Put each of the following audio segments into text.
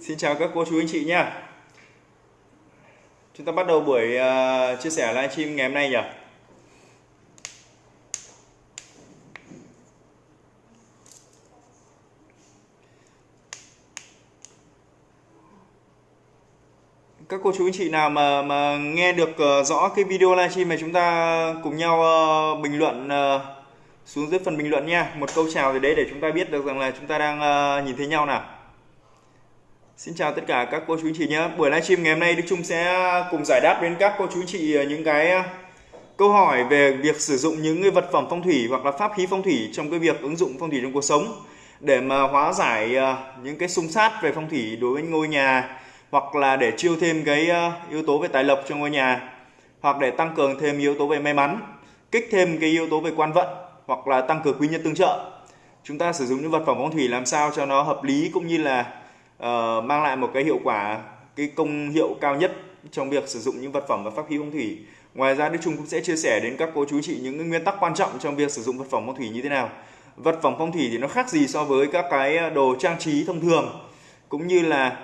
Xin chào các cô chú anh chị nha. Chúng ta bắt đầu buổi uh, chia sẻ livestream ngày hôm nay nhỉ. Các cô chú anh chị nào mà mà nghe được uh, rõ cái video livestream mà chúng ta cùng nhau uh, bình luận uh, xuống dưới phần bình luận nha. Một câu chào gì đấy để chúng ta biết được rằng là chúng ta đang uh, nhìn thấy nhau nào. Xin chào tất cả các cô chú anh chị nhé. Buổi livestream ngày hôm nay Đức Trung sẽ à, cùng giải đáp đến các cô chú anh chị à, những cái à, câu hỏi về việc sử dụng những cái vật phẩm phong thủy hoặc là pháp khí phong thủy trong cái việc ứng dụng phong thủy trong cuộc sống để mà hóa giải những cái xung sát về phong thủy đối với ngôi nhà hoặc là để chiêu thêm cái yếu tố về tài lộc cho ngôi nhà hoặc để tăng cường thêm yếu tố về may mắn, kích thêm cái yếu tố về quan vận hoặc là tăng cường quý nhân tương trợ. Chúng ta sử dụng những vật phẩm phong thủy làm sao cho nó hợp lý cũng như là uh, mang lại một cái hiệu quả cái công hiệu cao nhất trong việc sử dụng những vật phẩm và pháp khí phong thủy. Ngoài ra Đức Trung cũng sẽ chia sẻ đến các cô chú chị những nguyên tắc quan trọng trong việc sử dụng vật phẩm phong thủy như thế nào. Vật phẩm phong thủy thì nó khác gì so với các cái ờ, đồ trang trí thông thường? Cũng như là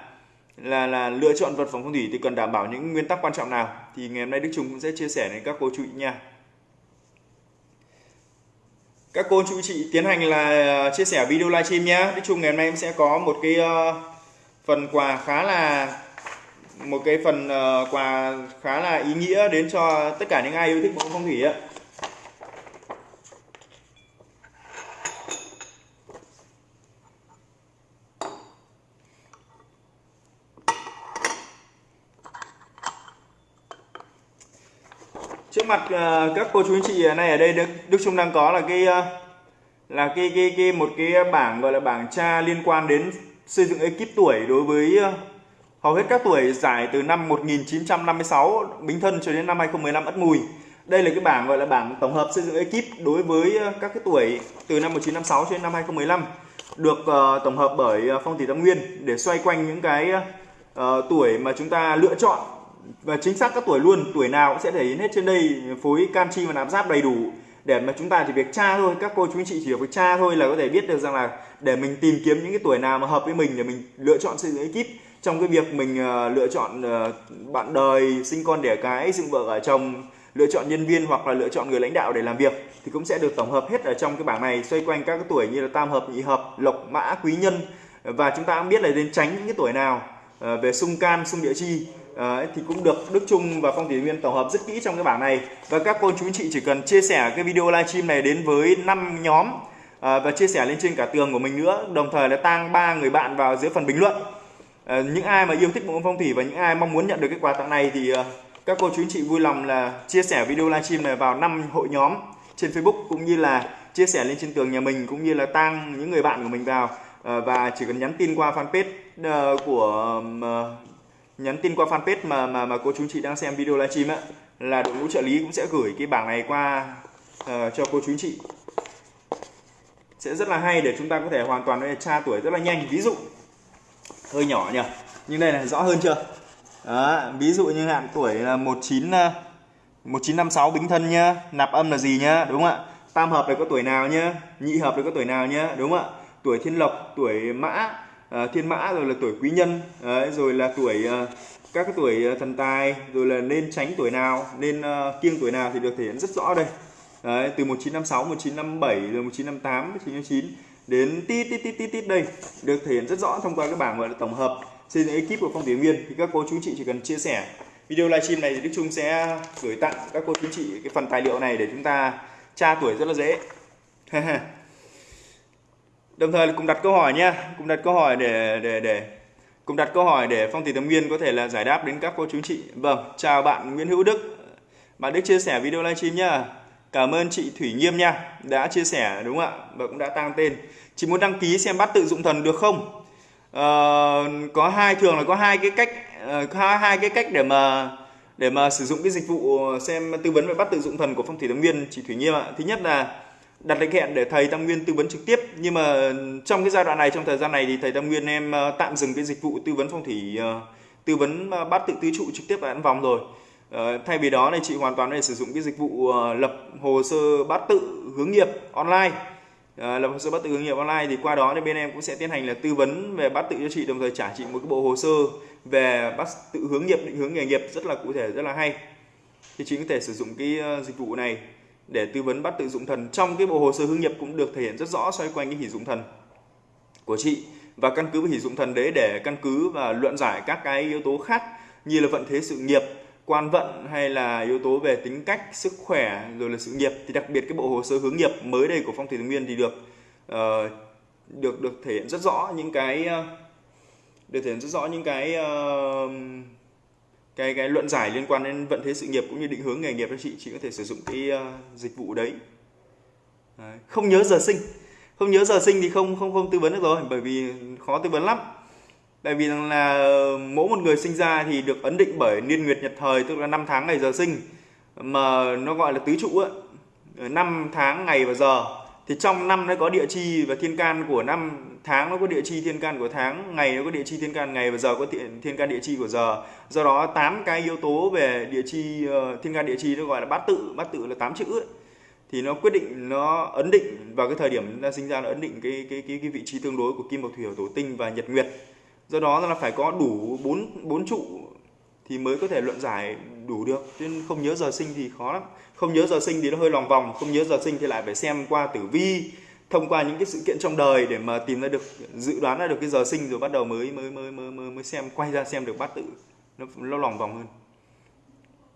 là là lựa chọn vật phẩm phong thủy thì cần đảm bảo những nguyên tắc quan trọng nào? Thì ngày hôm nay Đức Trung cũng sẽ chia sẻ đến các cô chú chị nha. Các cô chú chị tiến hành là ờ, chia sẻ video livestream nhé Đức Trung ngày hôm nay em sẽ có một cái uh, phần quà khá là một cái phần uh, quà khá là ý nghĩa đến cho tất cả những ai yêu thích bộ phong thủy ạ. Trước mặt uh, các cô chú anh chị này ở đây Đức, Đức Trung đang có là cái uh, là cái cái cái một cái bảng gọi là bảng tra liên quan đến xây dựng ekip tuổi đối với ờ, hầu hết các tuổi giải từ năm 1956 Bính Thân cho đến năm 2015 Ất Mùi. Đây là cái bảng gọi là bảng tổng hợp xây dựng ekip đối với ờ, các cái tuổi từ năm 1956 cho đến năm 2015 được uh, tổng hợp bởi Phong thủy Tam Nguyên để xoay quanh những cái uh, tuổi mà chúng ta lựa chọn và chính xác các tuổi luôn tuổi nào cũng sẽ thể hiện hết trên đây phối canxi và nạp giáp đầy đủ để mà chúng ta chỉ việc tra thôi các cô chú anh chị chỉ việc tra thôi là có thể biết được rằng là để mình tìm kiếm những cái tuổi nào mà hợp với mình để mình lựa chọn xây dựng ekip trong cái việc mình uh, lựa chọn uh, bạn đời sinh con đẻ cái dựng vợ ở chồng lựa chọn nhân viên hoặc là lựa chọn người lãnh đạo để làm việc thì cũng sẽ được tổng hợp hết ở trong cái bảng này xoay quanh các cái tuổi như là tam hợp nhị hợp lộc mã quý nhân. Và chúng ta cũng biết là nên tránh những cái tuổi nào uh, về xung can xung địa chi à, thì cũng được Đức Trung và Phong Thủy Viên tổng hợp rất kỹ trong cái bảng này. Và các cô chú anh chị chỉ cần chia sẻ cái video livestream này đến với 5 nhóm à, và chia sẻ lên trên cả tường của mình nữa. Đồng thời là tang ba người bạn vào dưới phần bình luận. À, những ai mà yêu thích bộ môn phong thủy và những ai mong muốn nhận được cái quà tặng này thì à, các cô chú anh chị vui lòng là chia sẻ video livestream này vào năm hội nhóm trên Facebook cũng như là chia sẻ lên trên tường nhà mình cũng như là tang những người bạn của mình vào. À, và chỉ cần nhắn tin qua fanpage uh, của uh, nhắn tin qua fanpage mà mà mà cô chú chị đang xem video livestream á là đội ngũ trợ lý cũng sẽ gửi cái bảng này qua uh, cho cô chú chị. Sẽ rất là hay để chúng ta có thể hoàn toàn tra tuổi rất là nhanh. Ví dụ hơi nhỏ nhỉ nhưng đây là rõ hơn chưa? Đó, ví dụ như hạn tuổi là 19 1956 ờ, bính thân nhá nạp âm là gì nhá đúng không ạ? Tam hợp này có tuổi nào nhá nhị hợp này có tuổi nào nhá đúng không ạ? Tuổi thiên lộc tuổi mã Ờ, thiên mã rồi là tuổi quý nhân đấy, rồi là tuổi ờ, các cái tuổi ờ, thần tài rồi là nên tránh tuổi nào nên uh, kiêng tuổi nào thì được thể hiện rất rõ đây. Đấy, từ 1956 1957 rồi 1958 1959 đến tít tít tít tít tít đây được thể hiện rất rõ thông qua cái bảng gọi là tổng hợp xây dựng ekip của phong thủy viên thì các cô chú chị chỉ cần chia sẻ video livestream này thì Đức Trung sẽ gửi tặng các cô chú chị cái phần tài liệu này để chúng ta tra tuổi rất là dễ. đồng thời cùng đặt câu hỏi nha cùng đặt câu hỏi để để để cùng đặt câu hỏi để phong thủy tâm nguyên có thể là giải đáp đến các cô chú chị. Vâng chào bạn Nguyễn Hữu Đức. Bạn Đức chia sẻ video livestream nhá cảm ơn chị Thủy Nghiêm nha đã chia sẻ đúng không ạ? Và cũng đã tăng tên. Chị muốn đăng ký xem bắt tự dụng thần được không? À, có hai thường là có hai cái cách uh, hai cái cách để mà để mà sử dụng cái dịch vụ xem tư vấn về bắt tự dụng thần của phong thủy tâm nguyên chị Thủy Nghiêm ạ. Thứ nhất là đặt lịch hẹn để thầy Tam Nguyên tư vấn trực tiếp. Nhưng mà trong cái giai đoạn này, trong thời gian này thì thầy Tam Nguyên em ờ, tạm dừng cái dịch vụ tư vấn phong thủy ờ, tư vấn ờ, bát tự tứ trụ trực tiếp tại ấn vòng rồi. Thay vì đó này chị hoàn toàn để sử dụng cái dịch vụ lập hồ sơ bát tự hướng nghiệp online. Lập hồ sơ bắt tự hướng nghiệp online thì qua đó thì bên em cũng sẽ tiến hành là tư vấn về bắt tự cho chị, đồng thời trả chị một cái bộ hồ sơ về bắt tự hướng nghiệp, định hướng nghề nghiệp rất là cụ thể, rất là hay. Thì chị có thể sử dụng cái dịch vụ này để tư vấn bắt tự dụng thần. Trong cái bộ hồ sơ hướng nghiệp cũng được thể hiện rất rõ xoay quanh cái hỷ dụng thần của chị và căn cứ vào hỷ dụng thần đấy để căn cứ và luận giải các cái yếu tố khác như là vận thế sự nghiệp quan vận hay là yếu tố về tính cách sức khỏe rồi là sự nghiệp. Thì đặc biệt cái bộ hồ sơ hướng nghiệp mới đây của phong thủy thái nguyên thì được uh, được được thể hiện rất rõ những cái uh, được thể hiện rất rõ những cái uh, cái cái luận giải liên quan đến vận thế sự nghiệp cũng như định hướng nghề nghiệp cho chị chị có thể sử dụng cái uh, dịch vụ đấy. đấy không nhớ giờ sinh. Không nhớ giờ sinh thì không không không tư vấn được rồi bởi vì khó tư vấn lắm. Tại vì là ờ, mỗi một người sinh ra thì được ấn định bởi niên nguyệt nhật thời tức là năm tháng ngày giờ sinh. Mà nó gọi là tứ trụ ấy năm tháng ngày và giờ. Thì trong năm nó có địa chi và thiên can của năm tháng nó có địa chi thiên can của tháng ngày nó có địa chi thiên can ngày và giờ có thiên, thiên can địa chi của giờ. Do đó tám cái yếu tố về địa chi uh, thiên can địa chi nó gọi là bát tự bát tự là tám chữ ấy. thì nó quyết định nó ấn định vào cái thời điểm chúng ta sinh ra nó ấn định cái cái cái, cái vị trí tương đối của kim mộc thủy hỏa thổ tinh và nhật nguyệt. Do đó là phải có đủ bốn bốn trụ thì mới có thể luận giải đủ được. Chứ không nhớ giờ sinh thì khó lắm. Không nhớ giờ sinh thì nó hơi lòng vòng không nhớ giờ sinh thì lại phải xem qua tử vi thông qua những cái sự kiện trong đời để mà tìm ra được dự đoán ra được cái giờ sinh rồi bắt đầu mới mới mới mới mới, mới xem quay ra xem được bát tự nó nó lòng vòng hơn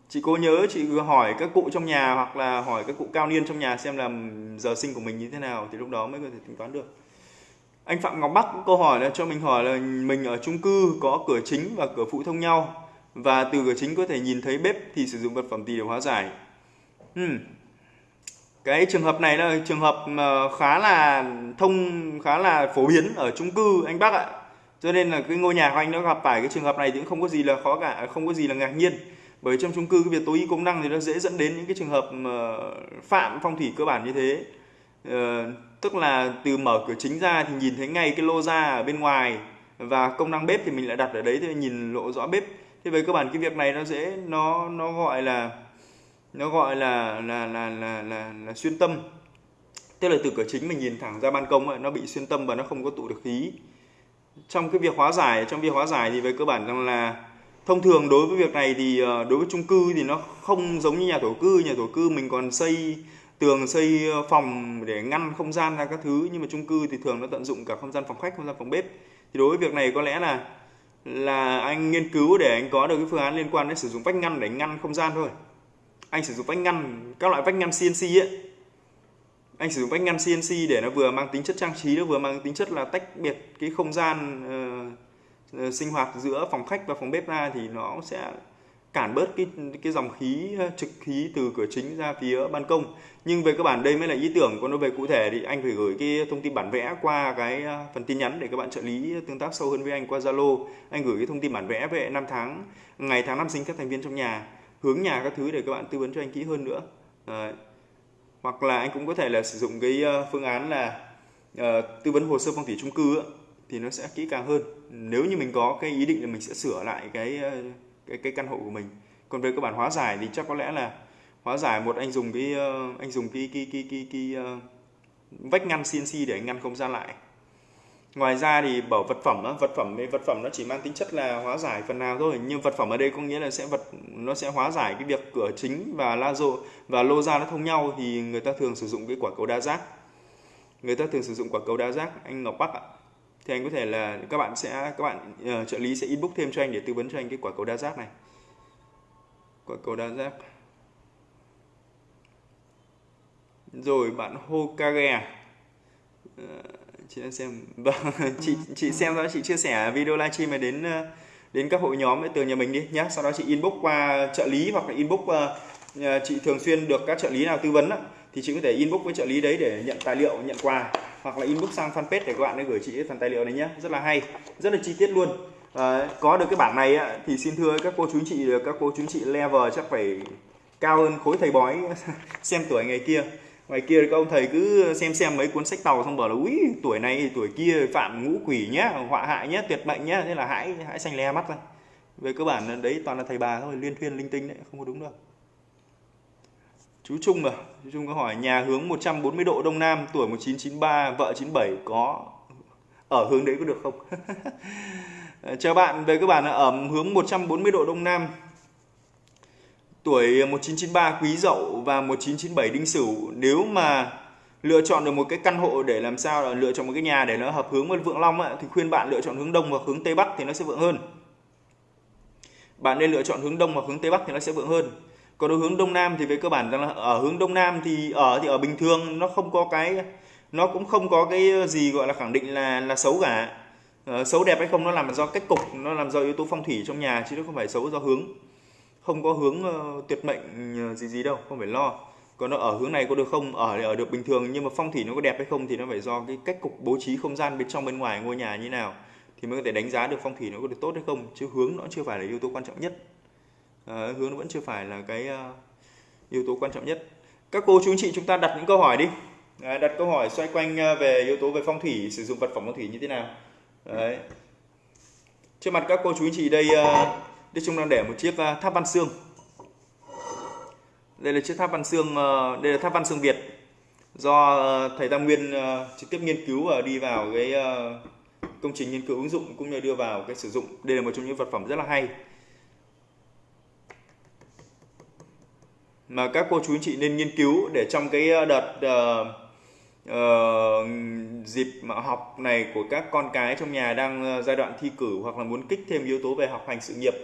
chị cố nhớ chị hỏi các cụ trong nhà hoặc là hỏi các cụ cao niên trong nhà xem là giờ sinh của mình như thế nào thì lúc đó mới có thể tính toán được anh Phạm Ngọc Bắc câu hỏi là cho mình hỏi là mình ở chung cư có cửa chính và cửa phụ thông nhau và từ cửa chính có thể nhìn thấy bếp thì sử dụng vật phẩm gì để hóa giải hmm cái trường hợp này là trường hợp ờ, khá là thông khá là phổ biến ở chung cư anh bác ạ. Cho nên là cái ngôi nhà của anh nó gặp phải cái trường hợp này thì cũng không có gì là khó cả không có gì là ngạc nhiên. Bởi trong chung cư cái việc tối ưu công năng thì nó dễ dẫn đến những cái trường hợp ờ, phạm phong thủy cơ bản như thế. Ờ, tức là từ mở cửa chính ra thì nhìn thấy ngay cái lô ra ở bên ngoài và công năng bếp thì mình lại đặt ở đấy thì nhìn lộ rõ bếp. Thế về cơ bản cái việc này nó dễ nó nó gọi là nó gọi là là là là là, là xuyên tâm. Tức là từ cửa chính mình nhìn thẳng ra ban công ấy, nó bị xuyên tâm và nó không có tụ được khí. Trong cái việc hóa giải trong việc hóa giải thì về cơ bản rằng là thông thường đối với việc này thì ờ, đối với chung cư thì nó không giống như nhà thổ cư. Nhà thổ cư mình còn xây tường xây ờ, phòng để ngăn không gian ra các thứ. Nhưng mà chung cư thì thường nó tận dụng cả không gian phòng khách không gian phòng bếp. Thì đối với việc này có lẽ là là anh nghiên cứu để anh có được cái phương án liên quan đến sử dụng vách ngăn để ngăn không gian thôi anh sử dụng vách ngăn các loại vách ngăn CNC ấy. Anh sử dụng vách ngăn CNC để nó vừa mang tính chất trang trí nó vừa mang tính chất là tách biệt cái không gian uh, sinh hoạt giữa phòng khách và phòng bếp ra thì nó sẽ cản bớt cái cái dòng khí ờ, trực khí từ cửa chính ra phía ban công. Nhưng về cơ bản đây mới là ý tưởng còn nó về cụ thể thì anh phải gửi cái thông tin bản vẽ qua cái phần tin nhắn để các bạn trợ lý tương tác sâu hơn với anh qua Zalo. Anh gửi cái thông tin bản vẽ về năm tháng ngày tháng năm sinh các thành viên trong nhà hướng nhà các thứ để các bạn tư vấn cho anh kỹ hơn nữa. Đấy. hoặc là anh cũng có thể là sử dụng cái ờ, phương án là uh, tư vấn hồ sơ phong thủy chung cư thì nó sẽ kỹ càng hơn. Nếu như mình có cái ý định là mình sẽ sửa lại cái ờ, cái cái căn hộ của mình. Còn về cơ bản hóa giải thì chắc có lẽ là hóa giải một anh dùng cái anh dùng cái cái cái cái, cái, cái uh, vách ngăn CNC để anh ngăn không gian lại ngoài ra thì bảo vật phẩm á, vật phẩm vật phẩm nó chỉ mang tính chất là hóa giải phần nào thôi. Nhưng vật phẩm ở đây có nghĩa là sẽ vật nó sẽ hóa giải cái việc cửa chính và la rộ và lô ra nó thông nhau thì người ta thường sử dụng cái quả cầu đa giác. Người ta thường sử dụng quả cầu đa giác anh Ngọc Bắc ạ. Thì anh có thể là các bạn sẽ các bạn uh, trợ lý sẽ inbox thêm cho anh để tư vấn cho anh cái quả cầu đa giác này. Quả cầu đa giác. Rồi bạn Hokage uh, chị đang xem vâng chị chị xem đó chị chia sẻ video livestream này đến uh, đến các hội nhóm từ nhà mình đi nhé sau đó chị inbox qua trợ lý hoặc là inbox uh, chị thường xuyên được các trợ lý nào tư vấn đó, thì chị có thể inbox với trợ lý đấy để nhận tài liệu nhận quà hoặc là inbox sang fanpage để các bạn ấy gửi chị phần tài liệu này nhé rất là hay rất là chi tiết luôn. À, có được cái bảng này á, thì xin thưa các cô chú chị các cô chú chị level chắc phải cao hơn khối thầy bói xem tuổi ngày kia ngoài kia các ông thầy cứ xem xem mấy cuốn sách tàu xong bảo là, úi, tuổi này, tuổi kia, phạm ngũ quỷ nhá, họa hại nhá, tuyệt mệnh nhá. Thế là hãy hãy xanh le mắt ra về cơ bản đấy toàn là thầy bà thôi, liên thuyên, linh tinh đấy, không có đúng đâu. Chú Trung à chú Trung có hỏi, nhà hướng 140 độ đông nam, tuổi 1993 vợ 97 có ở hướng đấy có được không? Ờ, chào bạn, về các bạn ở hướng 140 độ đông nam tuổi 1993 quý dậu và 1997 đinh sửu. Nếu mà lựa chọn được một cái căn hộ để làm sao là lựa chọn một cái nhà để nó hợp hướng với vượng long ấy, thì khuyên bạn lựa chọn hướng đông hoặc hướng tây bắc thì nó sẽ vượng hơn. Bạn nên lựa chọn hướng đông hoặc hướng tây bắc thì nó sẽ vượng hơn. Còn đối hướng đông nam thì về cơ bản rằng là ở hướng đông nam thì ở thì ở bình thường nó không có cái nó cũng không có cái gì gọi là khẳng định là là xấu cả. Ờ, xấu đẹp hay không nó làm do cách cục nó làm do yếu tố phong thủy trong nhà chứ nó không phải xấu do hướng không có hướng uh, tuyệt mệnh ờ, gì gì đâu không phải lo. Còn nó ở hướng này có được không? Ở ở được bình thường nhưng mà phong thủy nó có đẹp hay không thì nó phải do cái cách cục bố trí không gian bên trong bên ngoài ngôi nhà như nào thì mới có thể đánh giá được phong thủy nó có được tốt hay không. Chứ hướng nó chưa phải là yếu tố quan trọng nhất. À, hướng nó vẫn chưa phải là cái uh, yếu tố quan trọng nhất. Các cô chú anh chị chúng ta đặt những câu hỏi đi. À, đặt câu hỏi xoay quanh về yếu tố về phong thủy sử dụng vật phẩm phong thủy như thế nào. Đấy. trước mặt các cô chú anh chị đây uh, đây chúng đang để một chiếc à, tháp văn xương. Đây là chiếc tháp văn xương ờ, đây là tháp văn xương Việt do ờ, thầy Tam Nguyên ờ, trực tiếp nghiên cứu và đi vào cái công trình nghiên cứu ứng dụng cũng như đưa vào cái sử dụng. Đây là một trong những vật phẩm rất là hay. Mà các cô chú anh chị nên nghiên cứu để trong cái đợt uh, uh, dịp mà học này của các con cái trong nhà đang giai đoạn thi cử hoặc là muốn kích thêm yếu tố về học hành sự nghiệp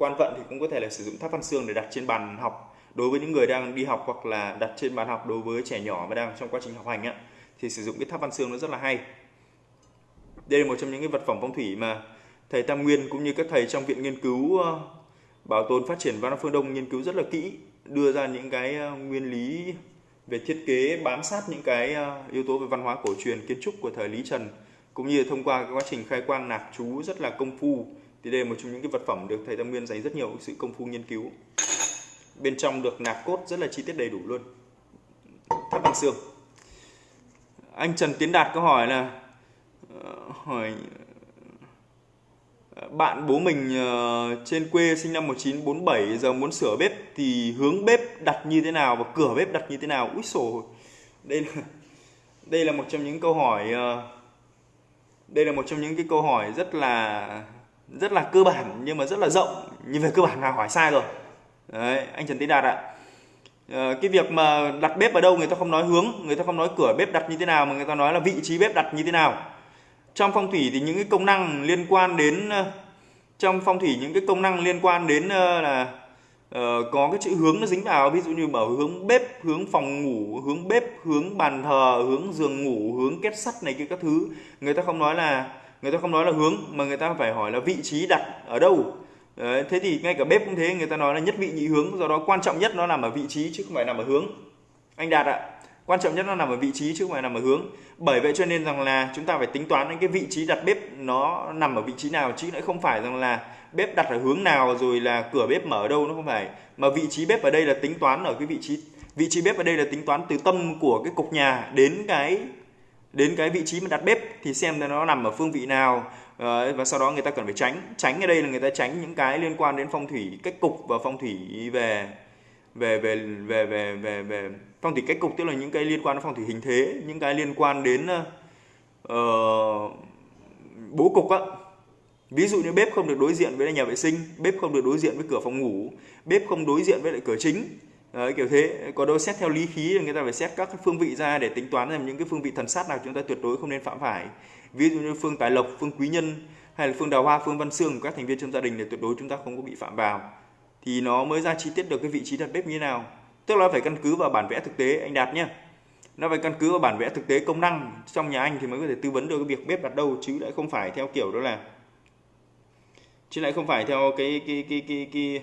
quan vận thì cũng có thể là sử dụng tháp văn xương để đặt trên bàn học đối với những người đang đi học hoặc là đặt trên bàn học đối với trẻ nhỏ mà đang trong quá trình học hành á. Thì sử dụng cái tháp văn xương nó rất là hay. Đây là một trong những cái vật phẩm phong thủy mà thầy Tam Nguyên cũng như các thầy trong viện nghiên cứu ờ, bảo tồn phát triển văn hóa phương Đông nghiên cứu rất là kỹ, đưa ra những cái ờ, nguyên lý về thiết kế, bám sát những cái ờ, yếu tố về văn hóa cổ truyền, kiến trúc của thời Lý Trần, cũng như thông qua cái quá trình khai quang nạc chú rất là công phu thì đây là một trong những cái vật phẩm được thầy Tam Nguyên dành rất nhiều sự công phu nghiên cứu. Bên trong được nạc cốt rất là chi tiết đầy đủ luôn. Tháp bằng xương. Anh Trần Tiến Đạt có hỏi là ờ, hỏi ờ, bạn bố mình ờ, trên quê sinh năm 1947 giờ muốn sửa bếp thì hướng bếp đặt như thế nào và cửa bếp đặt như thế nào? Úi sổ đây là đây là một trong những câu hỏi đây là một trong những cái câu hỏi rất là rất là cơ bản nhưng mà rất là rộng. Nhưng về cơ bản là hỏi sai rồi. Đấy, anh Trần Tiến Đạt ạ. À, cái việc mà đặt bếp ở đâu người ta không nói hướng người ta không nói cửa bếp đặt như thế nào mà người ta nói là vị trí bếp đặt như thế nào. Trong phong thủy thì những cái công năng liên quan đến ờ, trong phong thủy những cái công năng liên quan đến ờ, là uh, có cái chữ hướng nó dính vào. Ví dụ như bảo hướng bếp hướng phòng ngủ hướng bếp hướng bàn thờ hướng giường ngủ hướng kết sắt này kia các thứ. Người ta không nói là người ta không nói là hướng mà người ta phải hỏi là vị trí đặt ở đâu. Đấy, thế thì ngay cả bếp cũng thế người ta nói là nhất vị nhị hướng do đó quan trọng nhất nó nằm ở vị trí chứ không phải nằm ở hướng. Anh đạt ạ quan trọng nhất nó nằm ở vị trí chứ không phải nằm ở hướng. Bởi vậy cho nên rằng là chúng ta phải tính toán đến cái vị trí đặt bếp nó nằm ở vị trí nào chứ lại không phải rằng là bếp đặt ở hướng nào rồi là cửa bếp mở ở đâu nó không phải. Mà vị trí bếp ở đây là tính toán ở cái vị trí vị trí bếp ở đây là tính toán từ tâm của cái cục nhà đến cái đến cái vị trí mà đặt bếp thì xem nó nằm ở phương vị nào ờ, và sau đó người ta cần phải tránh. Tránh ở đây là người ta tránh những cái liên quan đến phong thủy cách cục và phong thủy về về về về về về về phong thủy cách cục tức là những cái liên quan đến phong thủy hình thế những cái liên quan đến uh, bố cục á. Ví dụ như bếp không được đối diện với nhà vệ sinh bếp không được đối diện với cửa phòng ngủ bếp không đối diện với lại cửa chính. Đấy, kiểu thế. Có đâu xét theo lý khí thì người ta phải xét các phương vị ra để tính toán xem những cái phương vị thần sát nào chúng ta tuyệt đối không nên phạm phải. Ví dụ như phương tài lộc phương quý nhân hay là phương đào hoa phương văn xương của các thành viên trong gia đình để tuyệt đối chúng ta không có bị phạm vào. Thì nó mới ra chi tiết được cái vị trí đặt bếp như thế nào. Tức là phải căn cứ vào bản vẽ thực tế anh đạt nhé nó phải căn cứ vào bản vẽ thực tế công năng trong nhà anh thì mới có thể tư vấn được cái việc bếp đặt đâu chứ lại không phải theo kiểu đó là chứ lại không phải theo cái cái cái cái cái cái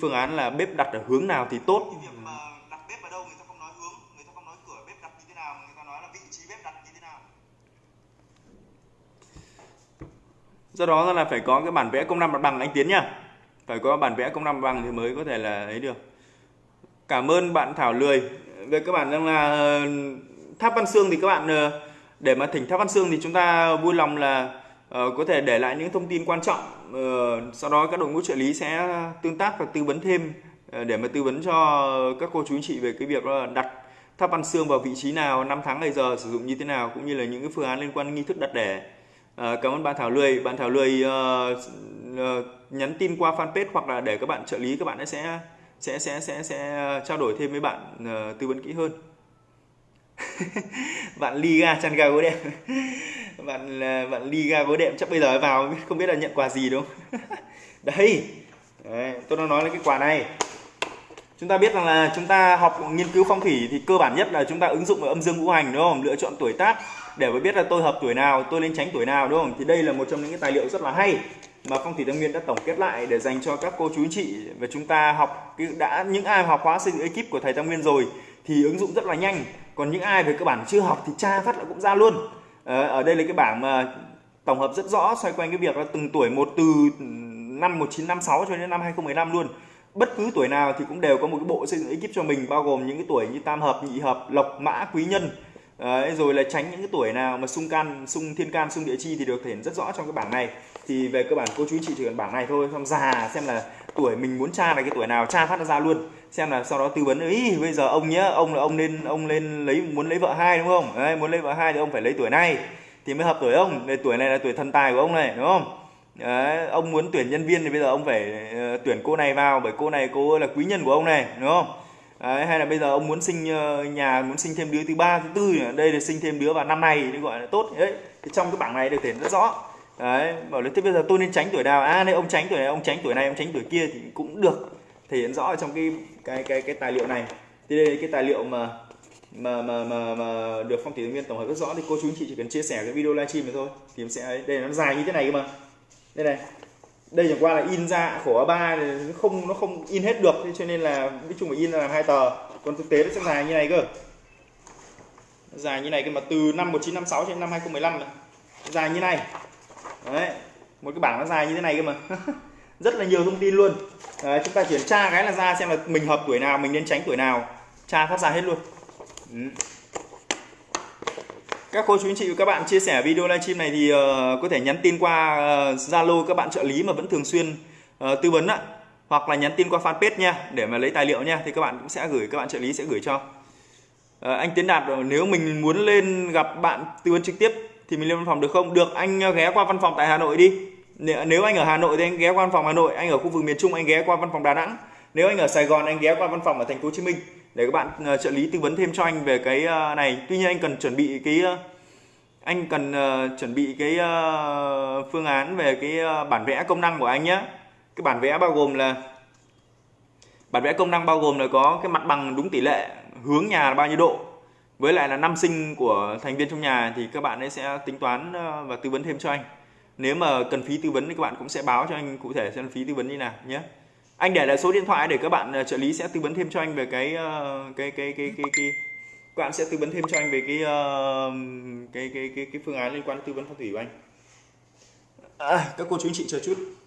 phương án là bếp đặt ở hướng nào thì tốt. Cái việc mà đặt bếp ở đâu người ta không nói hướng người ta không nói cửa bếp đặt như thế nào người ta nói là vị trí bếp đặt như thế nào. Do đó là phải có cái bản vẽ công năng mặt bằng anh tiến nhá. Phải có bản vẽ công năng bằng thì mới có thể là ấy được. Cảm ơn bạn Thảo Lười. Về các bạn rằng là ờ, tháp Văn Xương thì các bạn ờ, để mà thỉnh tháp Văn Xương thì chúng ta vui lòng là Ờ, có thể để lại những thông tin quan trọng uh, sau đó các đội ngũ trợ lý sẽ tương tác và tư vấn thêm ờ, để mà tư vấn cho các cô chú anh chị về cái việc là đặt tháp ăn xương vào vị trí nào, năm tháng ngày giờ sử dụng như thế nào cũng như là những cái phương án liên quan đến nghi thức đặt đẻ. À, cảm ơn bạn Thảo Lươi. Bạn Thảo Lươi uh, uh, nhắn tin qua fanpage hoặc là để các bạn trợ lý các bạn sẽ sẽ sẽ sẽ sẽ trao đổi thêm với bạn uh, tư vấn kỹ hơn. bạn Liga chăn ga gối đệm. Bạn à, bạn Liga gối đệm chắc bây giờ vào không biết là nhận quà gì đúng. Không Đấy, tôi đang nói là cái quà này. Chúng ta biết rằng là chúng ta học nghiên cứu phong thủy thì cơ bản nhất là chúng ta ứng dụng ở âm dương ngũ hành đúng không? Lựa chọn tuổi tác để mà biết là tôi hợp tuổi nào tôi nên tránh tuổi nào đúng không? Thì đây là một trong những cái tài liệu rất là hay mà phong thủy tâm nguyên đã tổng kết lại để dành cho các cô chú chị và chúng ta học đã những ai học khóa xây dựng ekip của thầy tâm nguyên rồi thì ứng dụng rất là nhanh còn những ai về cơ bản chưa học thì tra phát là cũng ra luôn. Ờ, ở đây là cái bảng mà tổng hợp rất rõ xoay quanh cái việc là từng tuổi một từ năm 1956 cho đến năm 2015 luôn. Bất cứ tuổi nào thì cũng đều có một cái bộ xây dựng ekip cho mình bao gồm những cái tuổi như tam hợp nhị hợp lộc mã quý nhân. Đấy, rồi là tránh những cái tuổi nào mà xung can xung thiên can xung địa chi thì được thể hiện rất rõ trong cái bảng này. Thì về cơ bản cô chú anh chị chỉ cần bảng này thôi xong già xem là tuổi mình muốn tra là cái tuổi nào tra phát nó ra luôn. Xem là sau đó tư vấn ấy bây giờ ông nhá ông là ông nên ông lên lấy muốn lấy vợ hai đúng không? Đấy, muốn lấy vợ hai thì ông phải lấy tuổi này thì mới hợp tuổi ông. Đây, tuổi này là tuổi thần tài của ông này đúng không? Đấy, ông muốn tuyển nhân viên thì bây giờ ông phải uh, tuyển cô này vào bởi cô này cô là quý nhân của ông này đúng không? Đấy, hay là bây giờ ông muốn sinh uh, nhà muốn sinh thêm đứa thứ ba thứ tư đây là sinh thêm đứa vào năm này thì gọi là tốt. Đấy thì trong cái bảng này được thể rất rõ đấy bảo là thế bây giờ tôi nên tránh tuổi nào? À đây ông tránh tuổi này ông tránh tuổi này ông tránh tuổi kia thì cũng được thể hiện rõ ở trong cái cái cái cái tài liệu này. Thì đây là cái tài liệu mà mà mà mà, mà được phong thủy viên tổng hợp rất rõ. Thì cô chú anh chị chỉ cần chia sẻ cái video livestream này thôi. Thì em sẽ đây nó dài như thế này cơ mà. Đây này. Đây chẳng qua là in ra khổ A3 nó không nó không in hết được. Cho nên là nói chung phải in làm hai tờ. Còn thực tế nó sẽ dài như này cơ. Dài như này cơ mà từ năm 1956 đến năm 2015 này. dài như này đấy một cái bảng nó dài như thế này cơ mà. Rất là nhiều thông tin luôn. Đấy, chúng ta chuyển tra cái là ra xem là mình hợp tuổi nào mình nên tránh tuổi nào. Tra phát ra hết luôn. Ừ các cô chú anh chị và các bạn chia sẻ video livestream này thì uh, có thể nhắn tin qua ờ, Zalo uh, các bạn trợ lý mà vẫn thường xuyên uh, tư vấn ạ. Hoặc là nhắn tin qua fanpage nha để mà lấy tài liệu nha thì các bạn cũng sẽ gửi các bạn trợ lý sẽ gửi cho. Uh, anh Tiến Đạt nếu mình muốn lên gặp bạn tư vấn trực tiếp thì mình lên văn phòng được không? Được anh ờ, ghé qua văn phòng tại Hà Nội đi. Nếu anh ở Hà Nội thì anh ghé qua văn phòng Hà Nội anh ở khu vực miền Trung anh ghé qua văn phòng Đà Nẵng. Nếu anh ở Sài Gòn anh ghé qua văn phòng ở thành phố Hồ Chí Minh. Để các bạn uh, trợ lý tư vấn thêm cho anh về cái uh, này. Tuy nhiên anh cần chuẩn bị cái uh, anh cần uh, chuẩn bị cái uh, phương án về cái uh, bản vẽ công năng của anh nhé cái bản vẽ bao gồm là bản vẽ công năng bao gồm là có cái mặt bằng đúng tỷ lệ hướng nhà là bao nhiêu độ với lại là năm sinh của thành viên trong nhà thì các bạn ấy sẽ tính toán ờ, và tư vấn thêm cho anh. Nếu mà cần phí tư vấn thì các bạn cũng sẽ báo cho anh cụ thể xem phí tư vấn như nào nhé. Anh để lại số điện thoại để các bạn ờ, trợ lý sẽ tư vấn thêm cho anh về cái ờ, cái cái cái cái, cái các bạn sẽ tư vấn thêm cho anh về cái cái, cái cái cái phương án liên quan đến tư vấn phong thủy của anh. À, các cô chú anh chị chờ chút.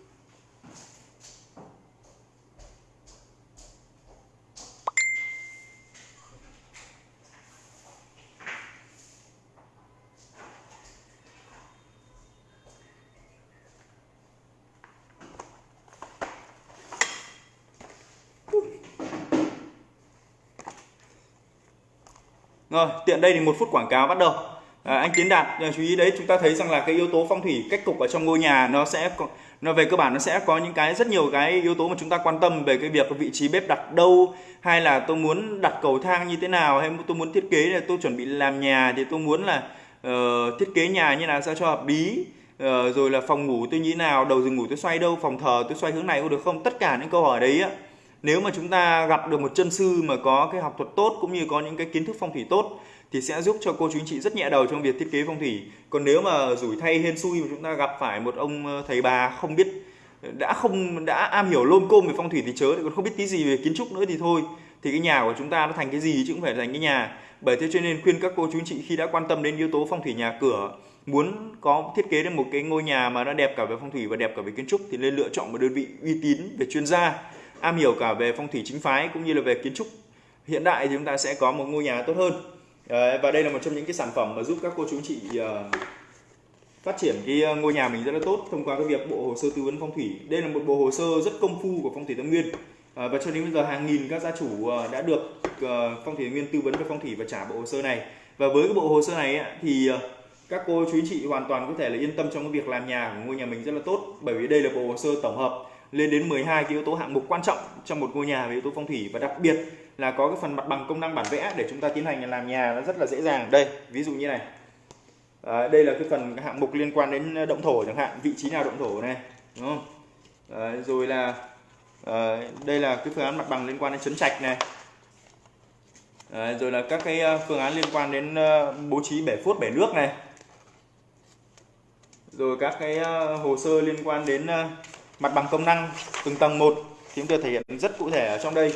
Rồi, tiện đây thì một phút quảng cáo bắt đầu. À, anh Tiến Đạt à, chú ý đấy chúng ta thấy rằng là cái yếu tố phong thủy cách cục ở trong ngôi nhà nó sẽ nó về cơ bản nó sẽ có những cái rất nhiều cái yếu tố mà chúng ta quan tâm về cái việc vị trí bếp đặt đâu hay là tôi muốn đặt cầu thang như thế nào hay tôi muốn thiết kế là tôi chuẩn bị làm nhà thì tôi muốn là uh, thiết kế nhà như nào sao cho hợp lý uh, rồi là phòng ngủ tôi như thế nào đầu giường ngủ tôi xoay đâu phòng thờ tôi xoay hướng này có được không tất cả những câu hỏi đấy á nếu mà chúng ta gặp được một chân sư mà có cái học thuật tốt cũng như có những cái kiến thức phong thủy tốt thì sẽ giúp cho cô chú anh chị rất nhẹ đầu trong việc thiết kế phong thủy. Còn nếu mà rủi thay hên xui mà chúng ta gặp phải một ông ờ, thầy bà không biết, đã không, đã am hiểu lôm côm về phong thủy thì chớ còn không biết tí gì về kiến trúc nữa thì thôi. Thì cái nhà của chúng ta nó thành cái gì chứ cũng phải thành cái nhà. Bởi thế cho nên khuyên các cô chú anh chị khi đã quan tâm đến yếu tố phong thủy nhà cửa, muốn có thiết kế được một cái ngôi nhà mà nó đẹp cả về phong thủy và đẹp cả về kiến trúc thì nên lựa chọn một đơn vị uy tín về chuyên gia am hiểu cả về phong thủy chính phái cũng như là về kiến trúc. Hiện đại thì chúng ta sẽ có một ngôi nhà tốt hơn. Và đây là một trong những cái sản phẩm mà giúp các cô chú chị ờ, phát triển cái ờ, ngôi nhà mình rất là tốt thông qua cái việc bộ hồ sơ tư vấn phong thủy. Đây là một bộ hồ sơ rất công phu của phong thủy tâm nguyên. À, và cho đến bây giờ hàng nghìn các gia chủ đã được phong thủy nguyên tư vấn về phong thủy và trả bộ hồ sơ này. Và với cái bộ hồ sơ này thì các cô chú chị hoàn toàn có thể là yên tâm trong cái việc làm nhà của ngôi nhà mình rất là tốt bởi vì đây là bộ hồ sơ tổng hợp lên đến 12 cái yếu tố hạng mục quan trọng trong một ngôi nhà về yếu tố phong thủy. Và đặc biệt là có cái phần mặt bằng công năng bản vẽ để chúng ta tiến hành làm nhà nó rất là dễ dàng. Đây ví dụ như này. À, đây là cái phần hạng mục liên quan đến động thổ chẳng hạn vị trí nào động thổ này đúng không? À, rồi là à, đây là cái phương án mặt bằng liên quan đến chấn trạch này. À, rồi là các cái à, phương án liên quan đến à, bố trí bể phốt bể nước này. Rồi các cái à, hồ sơ liên quan đến mặt bằng công năng từng tầng một thì chúng tôi thể hiện rất cụ thể ở trong đây.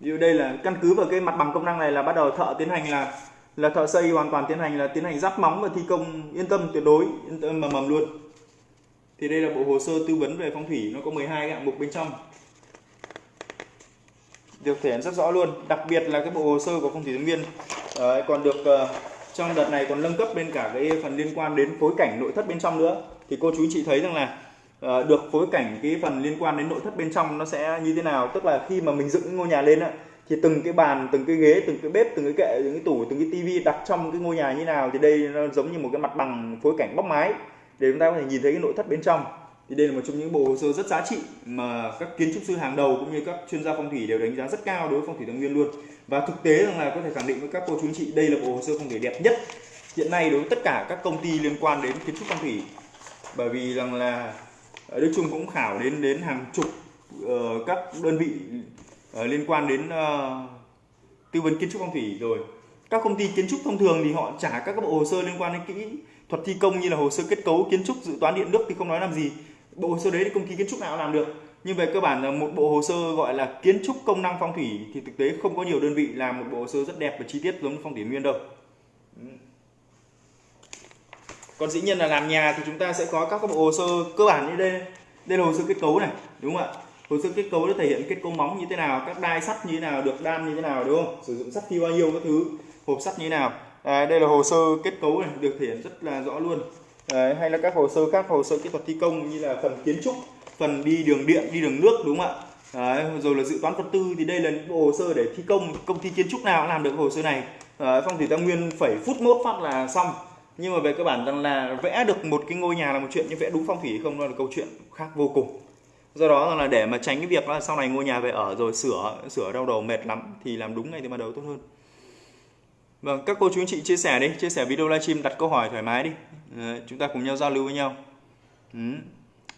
Ví dụ đây là căn cứ vào cái mặt bằng công năng này là bắt đầu thợ tiến hành là là thợ xây hoàn toàn tiến hành là tiến hành giáp móng và thi công yên tâm tuyệt đối yên tâm mầm mầm luôn. Thì đây là bộ hồ sơ tư vấn về phong thủy nó có 12 cái hạng mục bên trong. Được thể hiện rất rõ luôn đặc biệt là cái bộ hồ sơ của phong thủy tướng viên Đấy, còn được uh, trong đợt này còn nâng cấp bên cả cái phần liên quan đến phối cảnh nội thất bên trong nữa. Thì cô chú chị thấy rằng là Ờ, được phối cảnh cái phần liên quan đến nội thất bên trong nó sẽ như thế nào? Tức là khi mà mình dựng ngôi nhà lên á, thì từng cái bàn, từng cái ghế, từng cái bếp, từng cái kệ, từng cái tủ, từng cái tivi đặt trong cái ngôi nhà như nào thì đây nó giống như một cái mặt bằng phối cảnh bóc mái để chúng ta có thể nhìn thấy cái nội thất bên trong. Thì đây là một trong những bộ hồ sơ rất giá trị mà các kiến trúc sư hàng đầu cũng như các chuyên gia phong thủy đều đánh giá rất cao đối với phong thủy Thái Nguyên luôn. Và thực tế rằng là có thể khẳng định với các cô chú anh chị, đây là bộ hồ sơ phong thủy đẹp nhất hiện nay đối với tất cả các công ty liên quan đến kiến trúc phong thủy. Bởi vì rằng là Đức Trung cũng khảo đến đến hàng chục uh, các đơn vị uh, liên quan đến uh, tư vấn kiến trúc phong thủy rồi. Các công ty kiến trúc thông thường thì họ trả các bộ hồ sơ liên quan đến kỹ thuật thi công như là hồ sơ kết cấu kiến trúc dự toán điện nước thì không nói làm gì. Bộ hồ sơ đấy thì công ty kiến trúc nào làm được. Nhưng về cơ bản là một bộ hồ sơ gọi là kiến trúc công năng phong thủy thì thực tế không có nhiều đơn vị làm một bộ hồ sơ rất đẹp và chi tiết giống phong thủy nguyên đâu còn dĩ nhiên là làm nhà thì chúng ta sẽ có các bộ hồ sơ cơ bản như đây. Đây là hồ sơ kết cấu này đúng không ạ? Hồ sơ kết cấu nó thể hiện kết cấu móng như thế nào các đai sắt như thế nào được đan như thế nào đúng không? Sử dụng sắt thi bao nhiêu các thứ hộp sắt như thế nào. À, đây là hồ sơ kết cấu này được thể hiện rất là rõ luôn. À, hay là các hồ sơ khác hồ sơ kỹ thuật thi công như là phần kiến trúc phần đi đường điện đi đường nước đúng không ạ? Đấy, rồi là dự toán vật tư thì đây là những bộ hồ sơ để thi công. Công ty kiến trúc nào làm được hồ sơ này. À, phong thủy tam nguyên phải phút mốt phát là xong nhưng mà về cơ bản rằng là vẽ được một cái ngôi nhà là một chuyện nhưng vẽ đúng phong thủy không đó là câu chuyện khác vô cùng do đó là để mà tránh cái việc là sau này ngôi nhà về ở rồi sửa sửa đau đầu mệt lắm thì làm đúng ngay từ ban đầu tốt hơn Vâng, các cô chú anh chị chia sẻ đi, chia sẻ video livestream đặt câu hỏi thoải mái đi. À, chúng ta cùng nhau giao lưu với nhau. Ừ.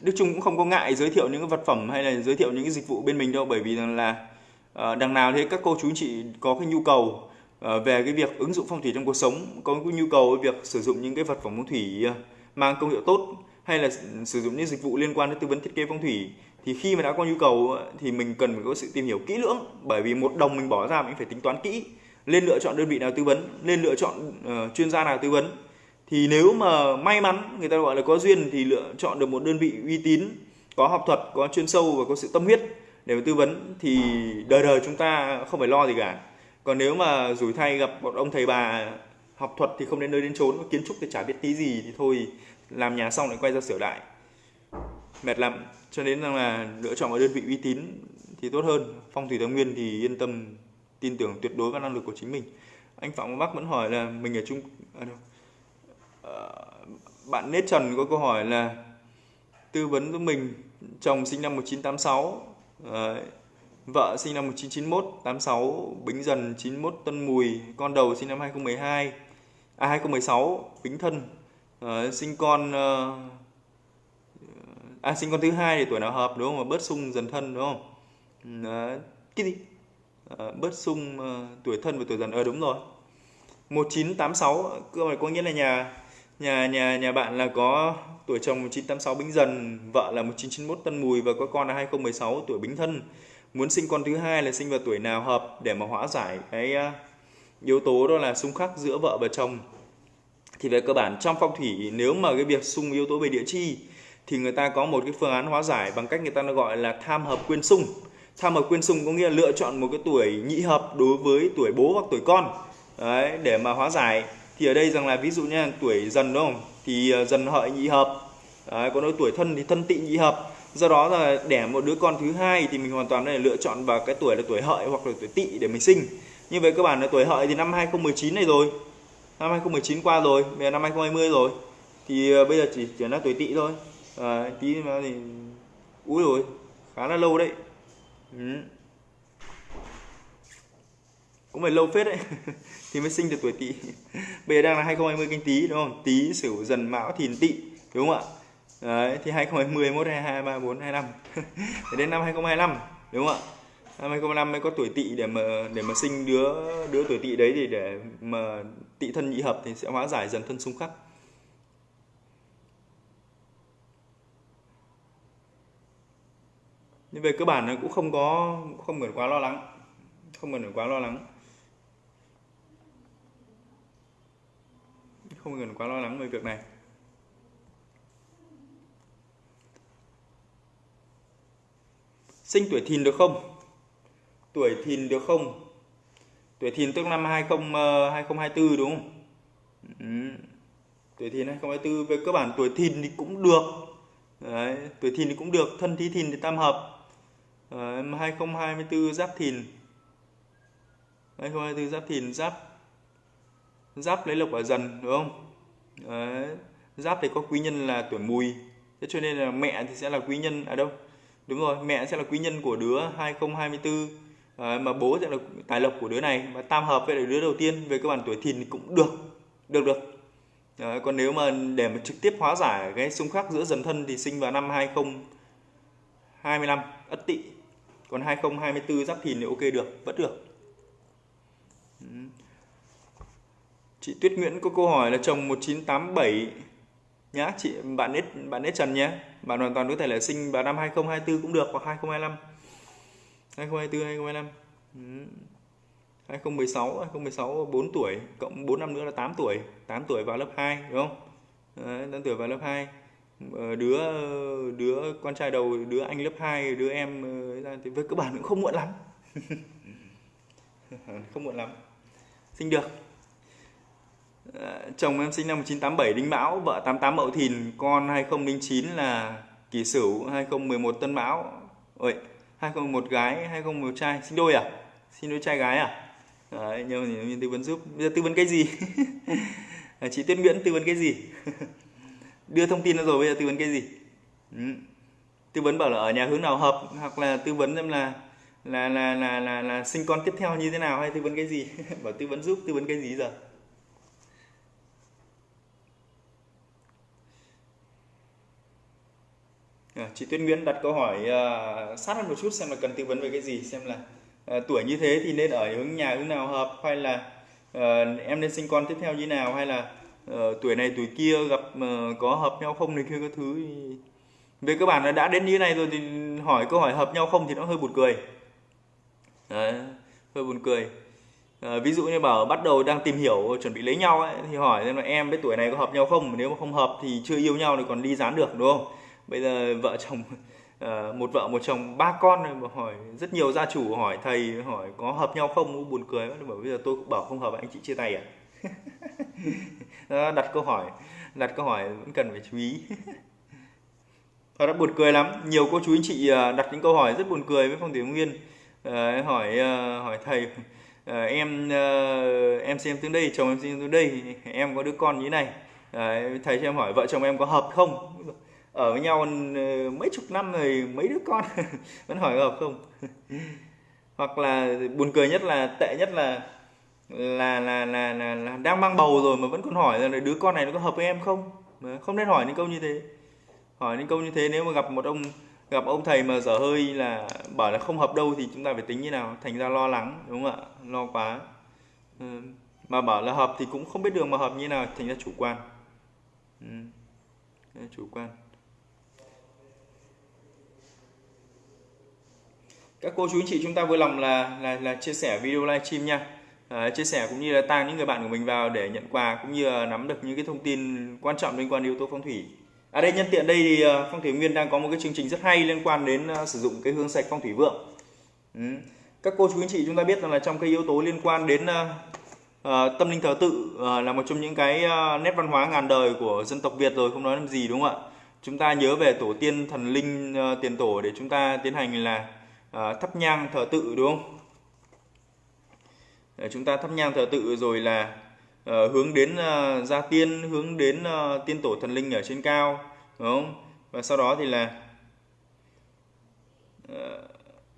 Đức Trung cũng không có ngại giới thiệu những cái vật phẩm hay là giới thiệu những cái dịch vụ bên mình đâu bởi vì rằng là ờ, đằng nào thế các cô chú anh chị có cái nhu cầu Ờ, về cái việc ứng dụng phong thủy trong cuộc sống, có nhu cầu việc sử dụng những cái vật phẩm phong thủy ờ, mang công hiệu tốt hay là sử dụng những dịch vụ liên quan đến tư vấn thiết kế phong thủy thì khi mà đã có nhu cầu ờ, thì mình cần phải có sự tìm hiểu kỹ lưỡng. Bởi vì một đồng mình bỏ ra mình phải tính toán kỹ lên lựa chọn đơn vị nào tư vấn lên lựa chọn uh, chuyên gia nào tư vấn. Thì nếu mà may mắn người ta gọi là có duyên thì lựa chọn được một đơn vị uy tín có học thuật có chuyên sâu và có sự tâm huyết để mà tư vấn thì đời đời chúng ta không phải lo gì cả còn nếu mà rủi thay gặp một ông thầy bà học thuật thì không đến nơi đến chốn kiến trúc thì chả biết tí gì thì thôi làm nhà xong lại quay ra sửa lại. Mệt lắm cho nên rằng là lựa chọn một đơn vị uy tín thì tốt hơn. Phong thủy thái nguyên thì yên tâm tin tưởng tuyệt đối vào năng lực của chính mình. Anh phạm bắc vẫn hỏi là mình ở trung à, đâu. À, bạn nết trần có câu hỏi là tư vấn giúp mình chồng sinh năm 1986 à, vợ sinh năm 1991 86 bính dần 91 tân mùi con đầu sinh năm 2012 à 2016 bính thân. À, sinh con à, à sinh con thứ hai thì tuổi nào hợp đúng không? Mà bớt sung dần thân đúng không? À, cái gì? Ờ, bớt sung uh, tuổi thân và tuổi dần ờ đúng rồi. 1986 cơ mà có nghĩa là nhà nhà nhà nhà bạn là có tuổi chồng 1986 bính dần vợ là 1991 tân mùi và có con là 2016 tuổi bính thân muốn sinh con thứ hai là sinh vào tuổi nào hợp để mà hóa giải cái uh, yếu tố đó là xung khắc giữa vợ và chồng. Thì về cơ bản trong phong thủy nếu mà cái việc xung yếu tố về địa chi thì người ta có một cái phương án hóa giải bằng cách người ta nó gọi là tham hợp quyên xung tham hợp quyên xung có nghĩa là lựa chọn một cái tuổi nhị hợp đối với tuổi bố hoặc tuổi con. Đấy, để mà hóa giải. Thì ở đây rằng là ví dụ như tuổi dần đúng không? Thì à, dần hợi nhị hợp. Đấy, còn đối tuổi thân thì thân tị nhị hợp do đó là đẻ một đứa con thứ hai thì mình hoàn toàn là lựa chọn vào cái tuổi là tuổi hợi hoặc là tuổi tỵ để mình sinh. Như vậy các bạn là tuổi hợi thì năm 2019 này rồi. Năm 2019 qua rồi bây giờ năm 2020 rồi. Thì ờ, bây giờ chỉ chuyển là tuổi tỵ thôi. À, tí mà thì úi rồi khá là lâu đấy. Ừ. cũng phải lâu phết đấy thì mới sinh được tuổi tỵ. Bây giờ đang là 2020 canh tí đúng không? Tý sửu dần mão thìn tỵ đúng không ạ? Đấy, thì 2020, 21, 22, 23, 24, 25 đến năm 2025 đúng không ạ? Năm 2025 mới có tuổi tỵ để mà để mà sinh đứa đứa tuổi tỵ đấy thì để mà tỵ thân nhị hợp thì sẽ hóa giải dần thân xung khắc. Nhưng về cơ bản nó cũng không có không cần quá lo lắng không cần quá lo lắng. Không cần quá lo lắng về việc này. Sinh tuổi thìn được không? Tuổi thìn được không? Tuổi thìn tức năm 20 2024 ờ, đúng không? Ừ. tuổi thìn 2024 về cơ bản tuổi thìn thì cũng được. Đấy, tuổi thìn thì cũng được thân thí thìn thì tam hợp. Ờ, Đấy, 2024 giáp thìn. 2024 giáp thìn giáp giáp lấy lộc ở dần đúng không? Đấy, giáp thì có quý nhân là tuổi mùi. Thế cho nên là mẹ thì sẽ là quý nhân ở đâu? Đúng rồi mẹ sẽ là quý nhân của đứa 2024 à, mà bố sẽ là tài lộc của đứa này. Và tam hợp với đứa đầu tiên về cơ bản tuổi thìn cũng được được được. À, còn nếu mà để mà trực tiếp hóa giải cái xung khắc giữa dần thân thì sinh vào năm 2025 ất tỵ. Còn 2024 giáp thìn thì ok được vẫn được. Chị Tuyết Nguyễn có câu hỏi là chồng 1987 nhá chị bạn nết bạn nết Trần nhé. Bạn hoàn toàn có thể là sinh vào năm 2024 cũng được hoặc 2025 2024 2025 ừ. 2016 2016 4 tuổi cộng 4 năm nữa là 8 tuổi. 8 tuổi vào lớp 2 đúng không? Đấy, 8 tuổi vào lớp 2 ờ, đứa đứa con trai đầu đứa anh lớp 2 đứa em ờ, thì với cơ bản cũng không muộn lắm. Không muộn lắm. Sinh được chồng em sinh năm 1987 đinh mão vợ 88 mậu thìn con 2009 là kỷ sửu 2011 tân mão. Ôi 2001 gái 2001 trai. Sinh đôi à? Sinh đôi trai gái à? Đấy, nhờ thì tư vấn giúp. Bây giờ tư vấn cái gì? Chị Tuyết Nguyễn tư vấn cái gì? Đưa thông tin rồi bây giờ tư vấn cái gì? Ừ. tư vấn bảo là ở nhà hướng nào hợp hoặc là tư vấn xem là là là là là, là sinh con tiếp theo như thế nào hay tư vấn cái gì? Bảo tư vấn giúp tư vấn cái gì giờ? Ờ, chị Tuyết Nguyễn đặt câu hỏi uh, sát hơn một chút xem là cần tư vấn về cái gì xem là uh, tuổi như thế thì nên ở hướng nhà hướng nào hợp hay là uh, em nên sinh con tiếp theo như nào hay là uh, tuổi này tuổi kia gặp uh, có hợp nhau không này kia các thứ thì... về cơ bản là đã đến như này rồi thì hỏi câu hỏi hợp nhau không thì nó hơi buồn cười. Đấy, hơi buồn cười. À, ví dụ như bảo bắt đầu đang tìm hiểu chuẩn bị lấy nhau ấy, thì hỏi xem là em với tuổi này có hợp nhau không nếu mà không hợp thì chưa yêu nhau thì còn đi dán được đúng không? Bây giờ vợ chồng uh, một vợ một chồng ba con mà hỏi rất nhiều gia chủ hỏi thầy hỏi có hợp nhau không? Buồn cười bảo bây giờ tôi cũng bảo không hợp anh chị chia tay à? Đặt câu hỏi đặt câu hỏi vẫn cần phải chú ý. Và đã buồn cười lắm. Nhiều cô chú anh chị ờ, đặt những câu hỏi rất buồn cười với phong thủy nguyên. Uh, hỏi uh, hỏi thầy uh, em uh, em xem tướng đây chồng em xem tướng đây em có đứa con như thế này. Uh, thầy cho em hỏi vợ chồng em có hợp không? Ở với nhau ừ, mấy chục năm rồi mấy đứa con vẫn hỏi hợp không? Hoặc là buồn cười nhất là tệ nhất là là là là, là, là đang mang bầu rồi mà vẫn còn hỏi là đứa con này nó có hợp với em không? Không nên hỏi những câu như thế. Hỏi những câu như thế nếu mà gặp một ông gặp ông thầy mà dở hơi là bảo là không hợp đâu thì chúng ta phải tính như nào? Thành ra lo lắng đúng không ạ? Lo quá. Ừ. mà bảo là hợp thì cũng không biết đường mà hợp như nào thành ra chủ quan. Ừ. chủ quan. Các cô chú anh chị chúng ta vui lòng là là, là chia sẻ video livestream nha. À, chia sẻ cũng như là tăng những người bạn của mình vào để nhận quà cũng như là nắm được những cái thông tin quan trọng liên quan đến yếu tố phong thủy. Ở à đây nhân tiện đây thì ờ, phong thủy nguyên đang có một cái chương trình rất hay liên quan đến ờ, sử dụng cái hương sạch phong thủy vượng. Ừ. các cô chú anh chị chúng ta biết rằng là trong cái yếu tố liên quan đến uh, uh, tâm linh thờ tự uh, là một trong những cái uh, nét văn hóa ngàn đời của dân tộc Việt rồi không nói làm gì đúng không ạ? Chúng ta nhớ về tổ tiên thần linh uh, tiền tổ để chúng ta tiến hành là à, thắp nhang thờ tự đúng không? À, chúng ta thắp nhang thờ tự rồi là à, hướng đến à, gia tiên hướng đến à, tiên tổ thần linh ở trên cao đúng không? Và sau đó thì là à,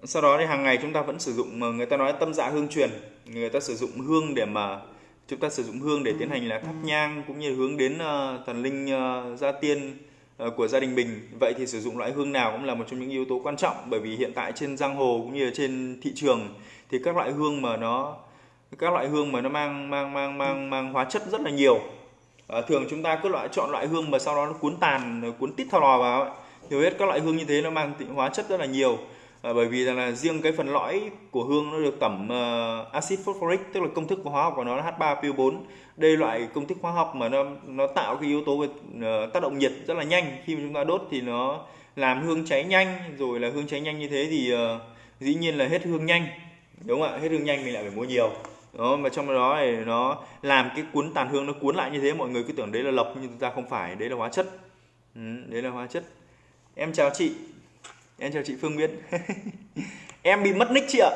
sau đó thì hàng ngày chúng ta vẫn sử dụng mà người ta nói tâm dạ hương truyền người ta sử dụng hương để mà chúng ta sử dụng hương để tiến hành là thắp nhang cũng như hướng đến uh, thần linh uh, gia tiên Ờ, của gia đình mình. Vậy thì sử dụng loại hương nào cũng là một trong những yếu tố quan trọng bởi vì hiện tại trên giang hồ cũng như là trên thị trường thì các loại hương mà nó các loại hương mà nó mang mang mang mang mang hóa chất rất là nhiều. À, thường chúng ta cứ loại chọn loại hương mà sau đó nó cuốn tàn cuốn tít thao lò vào hầu hết các loại hương như thế nó mang hóa chất rất là nhiều à, bởi vì rằng là riêng cái phần lõi của hương nó được tẩm ờ, uh, axit phosphoric tức là công thức hóa học của nó là H3PO4 đây loại công thức hóa học mà nó nó tạo cái yếu tố về uh, tác động nhiệt rất là nhanh. Khi mà chúng ta đốt thì nó làm hương cháy nhanh. Rồi là hương cháy nhanh như thế thì uh, dĩ nhiên là hết hương nhanh. Đúng không ạ? Hết hương nhanh mình lại phải mua nhiều. Đó mà trong đó thì nó làm cái cuốn tàn hương nó cuốn lại như thế mọi người cứ tưởng đấy là lọc nhưng thực ra không phải. Đấy là hóa chất. Ừ, đấy là hóa chất. Em chào chị em chào chị Phương Nguyễn em bị mất nick chị ạ.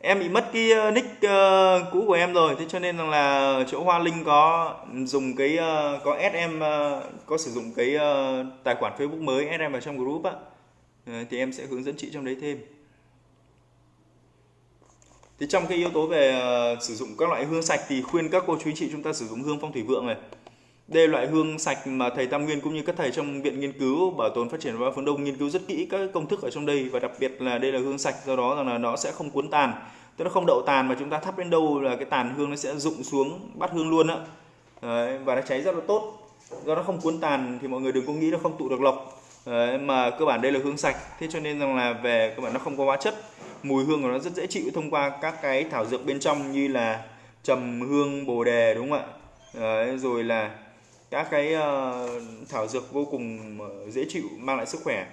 Em bị mất cái ờ, nick uh, cũ của em rồi. Thế cho nên là chỗ Hoa Linh có dùng cái uh, có add em uh, có sử dụng cái uh, tài khoản Facebook mới add em vào trong group á. Uh, thì em sẽ hướng dẫn chị trong đấy thêm. Thì trong cái yếu tố về uh, sử dụng các loại hương sạch thì khuyên các cô chú anh chị chúng ta sử dụng hương phong thủy vượng này đây là loại hương sạch mà thầy Tam Nguyên cũng như các thầy trong viện nghiên cứu bảo tồn phát triển và phương Đông nghiên cứu rất kỹ các công thức ở trong đây và đặc biệt là đây là hương sạch do đó rằng là nó sẽ không cuốn tàn. Tức là không đậu tàn mà chúng ta thắp đến đâu là cái tàn hương nó sẽ rụng xuống bắt hương luôn á. Và nó cháy rất là tốt. Do nó không cuốn tàn thì mọi người đừng có nghĩ nó không tụ được lộc Đấy, mà cơ bản đây là hương sạch thế cho nên rằng là về cơ bản nó không có hóa chất. Mùi hương của nó rất dễ chịu thông qua các cái thảo dược bên trong như là trầm hương bồ đề đúng không ạ? Đấy, rồi là các cái uh, thảo dược vô cùng ờ, dễ chịu mang lại sức khỏe.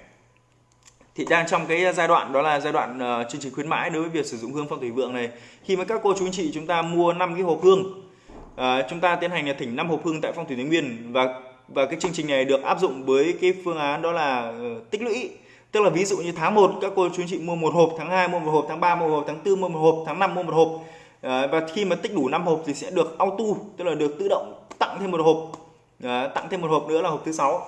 Thì đang trong cái giai đoạn đó là giai đoạn uh, chương trình khuyến mãi đối với việc sử dụng hương phong thủy vượng này. Khi mà các cô chú anh chị chúng ta mua 5 cái hộp hương uh, chúng ta tiến hành là thỉnh 5 hộp hương tại phong thủy thái nguyên và và cái chương trình này được áp dụng với cái phương án đó là uh, tích lũy. Tức là ví dụ như tháng 1 các cô chú anh chị mua một hộp tháng 2 mua một hộp tháng 3 mua một hộp tháng 4 mua một hộp tháng 5 mua một hộp. Uh, và khi mà tích đủ 5 hộp thì sẽ được auto tức là được tự động tặng thêm một hộp. Ờ, tặng thêm một hộp nữa là hộp thứ sáu.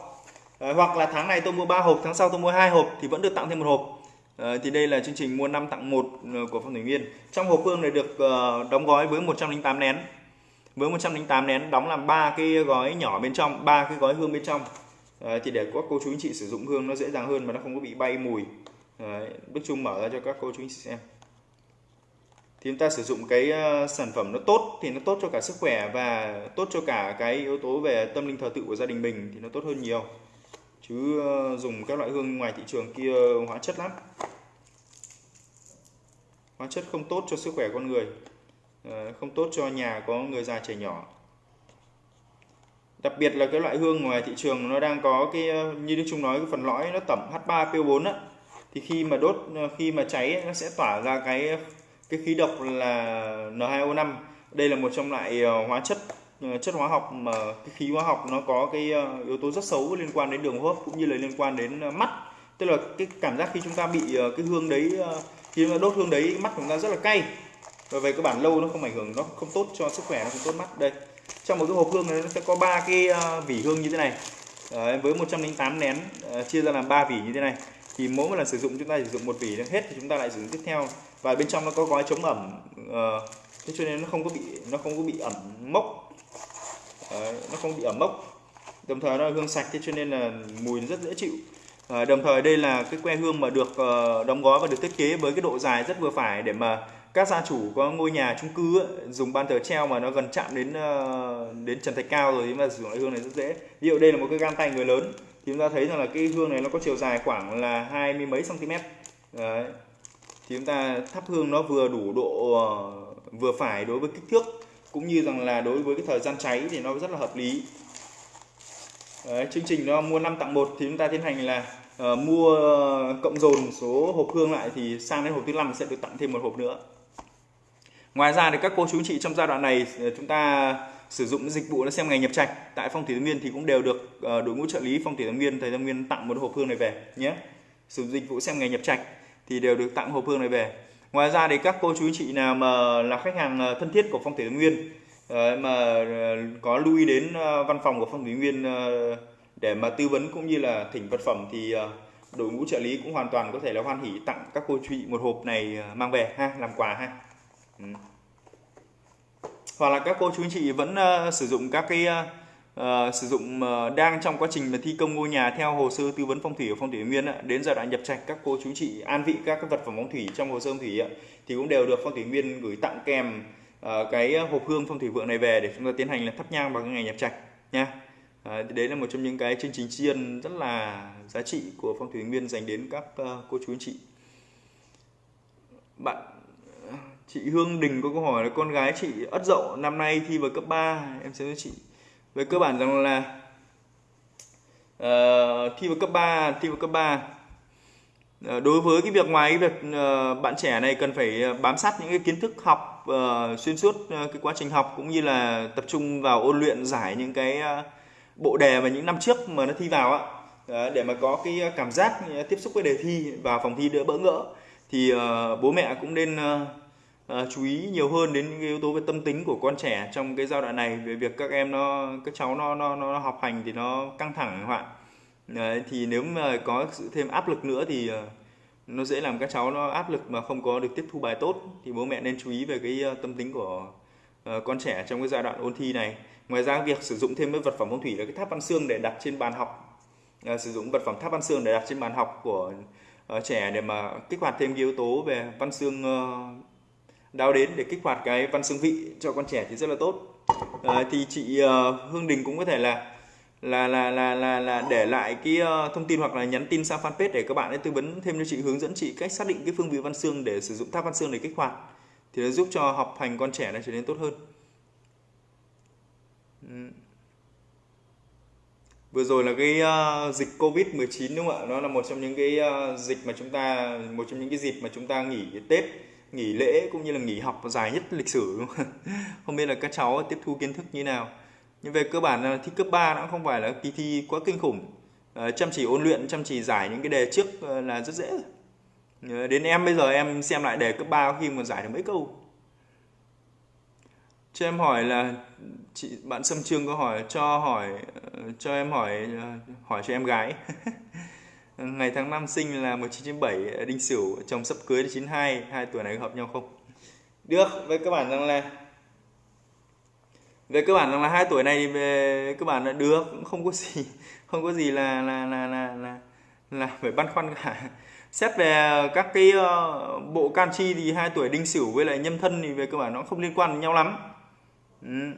Ờ, hoặc là tháng này tôi mua 3 hộp tháng sau tôi mua hai hộp thì vẫn được tặng thêm một hộp. Ờ, thì đây là chương trình mua 5 tặng một của phong thủy nguyên. Trong hộp hương này được uh, đóng gói với 108 nén. Với 108 nén đóng làm ba cái gói nhỏ bên trong ba cái gói hương bên trong. Đấy, thì để các cô chú anh chị sử dụng hương nó dễ dàng hơn mà nó không có bị bay mùi. Đấy, Đức Trung mở ra cho các cô chú anh chị xem thì chúng ta sử dụng cái ờ, sản phẩm nó tốt thì nó tốt cho cả sức khỏe và tốt cho cả cái yếu tố về tâm linh thờ tự của gia đình mình thì nó tốt hơn nhiều. Chứ ờ, dùng các loại hương ngoài thị trường kia hóa chất lắm. Hóa chất không tốt cho sức khỏe con người ờ, không tốt cho nhà có người già trẻ nhỏ. Đặc biệt là cái loại hương ngoài thị trường nó đang có cái như đức trung nói, cái phần lõi nó tẩm H3PO4 á, thì khi mà đốt khi mà cháy nó sẽ tỏa ra cái cái khí độc là N2O5 đây là một trong loại ờ, hóa chất ờ, chất hóa học mà cái khí hóa học nó có cái ờ, yếu tố rất xấu liên quan đến đường hô hấp cũng như là liên quan đến mắt. Tức là cái cảm giác khi chúng ta bị cái hương đấy khi chúng ta đốt hương đấy mắt chúng ta rất là cay. Và về cơ bản lâu nó không ảnh hưởng nó không tốt cho sức khỏe nó không tốt mắt. Đây trong một cái hộp hương này nó sẽ có ba cái vỉ hương như thế này. Đấy, với 108 nén chia ra làm ba vỉ như thế này. Thì mỗi một lần sử dụng chúng ta sử dụng một vỉ hết thì chúng ta lại sử dụng tiếp theo và bên trong nó có gói chống ẩm uh, thế cho nên nó không có bị nó không có bị ẩm mốc. Đấy, nó không bị ẩm mốc. Đồng thời nó là hương sạch thế cho nên là mùi rất dễ chịu. À, đồng thời đây là cái que hương mà được uh, đóng gói và được thiết kế với cái độ dài rất vừa phải để mà các gia chủ có ngôi nhà chung cư ấy, dùng ban thờ treo mà nó gần chạm đến uh, đến trần thạch cao rồi thì mà sử dụng loại hương này rất dễ. Ví dụ đây là một cái gan tay người lớn thì chúng ta thấy rằng là cái hương này nó có chiều dài khoảng là hai mươi mấy cm Đấy thì chúng ta thắp hương nó vừa đủ độ ờ, vừa phải đối với kích thước cũng như rằng là đối với cái thời gian cháy thì nó rất là hợp lý. Đấy, chương trình nó mua 5 tặng 1 thì chúng ta tiến hành là uh, mua ờ, cộng dồn số hộp hương lại thì sang đến hộp thứ năm sẽ được tặng thêm một hộp nữa. Ngoài ra thì các cô chú anh chị trong giai đoạn này chúng ta sử dụng dịch vụ là xem ngày nhập trạch. Tại phong thủy thái nguyên thì cũng đều được uh, đội ngũ trợ lý phong thủy thái nguyên thầy thái nguyên tặng một hộp hương này về nhé. Sử dụng dịch vụ xem ngày nhập trạch thì đều được tặng hộp hương này về. Ngoài ra thì các cô chú anh chị nào mà là khách hàng ờ, thân thiết của phong thủy nguyên ờ, mà ờ, có lưu ý đến văn phòng của phong thủy nguyên để mà tư vấn cũng như là thỉnh vật phẩm thì đội ngũ trợ lý cũng hoàn toàn có thể là hoan hỉ tặng các cô chú chị một hộp này mang về ha, làm quà ha. Ừ. Hoặc là các cô chú anh chị vẫn sử dụng các cái uh, sử dụng uh, đang trong quá trình mà thi công ngôi nhà theo hồ sơ tư vấn phong thủy của phong thủy nguyên đến giai đoạn nhập trạch các cô chú chị an vị các cái vật phẩm phong thủy trong hồ sơ phong thủy thì cũng đều được phong thủy nguyên gửi tặng kèm uh, cái hộp hương phong thủy vượng này về để chúng ta tiến hành là thắp nhang vào cái ngày nhập trạch nha. À, đấy là một trong những cái chương trình tri ân rất là giá trị của phong thủy nguyên dành đến các uh, cô chú anh chị. Bạn chị Hương Đình có câu hỏi là con gái chị ất dậu năm nay thi vào cấp 3 em sẽ cho chị về cơ bản rằng là uh, thi vào cấp 3 thi vào cấp 3 uh, ờ, đối với cái việc ngoài cái việc uh, bạn trẻ này cần phải bám sát những cái kiến thức học uh, xuyên suốt uh, cái quá trình học cũng như là tập trung vào ôn luyện giải những cái uh, bộ đề mà những năm trước mà nó thi vào á. Để mà có cái cảm giác tiếp xúc với đề thi và phòng thi đỡ bỡ ngỡ thì uh, bố mẹ cũng nên uh, Ờ, chú ý nhiều hơn đến những yếu tố về tâm tính của con trẻ trong cái giai đoạn này về việc các em nó các cháu nó nó nó học hành thì nó căng thẳng các bạn. Đấy, thì nếu mà có sự thêm áp lực nữa thì ờ, nó dễ làm các cháu nó áp lực mà không có được tiếp thu bài tốt. Thì bố mẹ nên chú ý về cái ờ, tâm tính của con trẻ trong cái giai đoạn ôn thi này. Ngoài ra việc sử dụng thêm cái vật phẩm phong thủy là cái tháp văn xương để đặt trên bàn học. Sử dụng vật phẩm tháp văn xương để đặt trên bàn học của uh, trẻ để mà kích hoạt thêm cái yếu tố về văn xương uh, đáo đến để kích hoạt cái văn xương vị cho con trẻ thì rất là tốt. À, thì chị uh, Hương Đình cũng có thể là là là là là, là để lại cái uh, thông tin hoặc là nhắn tin sang fanpage để các bạn ấy tư vấn thêm cho chị hướng dẫn chị cách xác định cái phương vị văn xương để sử dụng tháp văn xương để kích hoạt thì nó giúp cho học hành con trẻ này trở nên tốt hơn. Vừa rồi là cái uh, dịch covid 19 đúng không ạ? Nó là một trong những cái uh, dịch mà chúng ta một trong những cái dịp mà chúng ta nghỉ tết nghỉ lễ cũng như là nghỉ học dài nhất lịch sử đúng không? không biết là các cháu tiếp thu kiến thức như nào. Nhưng về cơ bản là thi cấp 3 nó không phải là kỳ thi quá kinh khủng. À, chăm chỉ ôn luyện chăm chỉ giải những cái đề trước ờ, là rất dễ. Ờ, đến em bây giờ em xem lại đề cấp 3 khi mà giải được mấy câu. Cho em hỏi là chị bạn Sâm Trương có hỏi cho hỏi cho em hỏi hỏi cho em gái. ngày tháng năm sinh là 1997 ờ, đinh sửu chồng sắp cưới là 92 hai tuổi này hợp nhau không? Được với các bạn rằng là về cơ bản rằng là hai tuổi này về ờ, cơ bản là được cũng không có gì không có gì là là là là là, là phải băn khoăn cả. Xét về các cái ờ, bộ can chi thì hai tuổi đinh sửu với lại nhâm thân thì về cơ bản nó không liên quan nhau lắm. Ừ,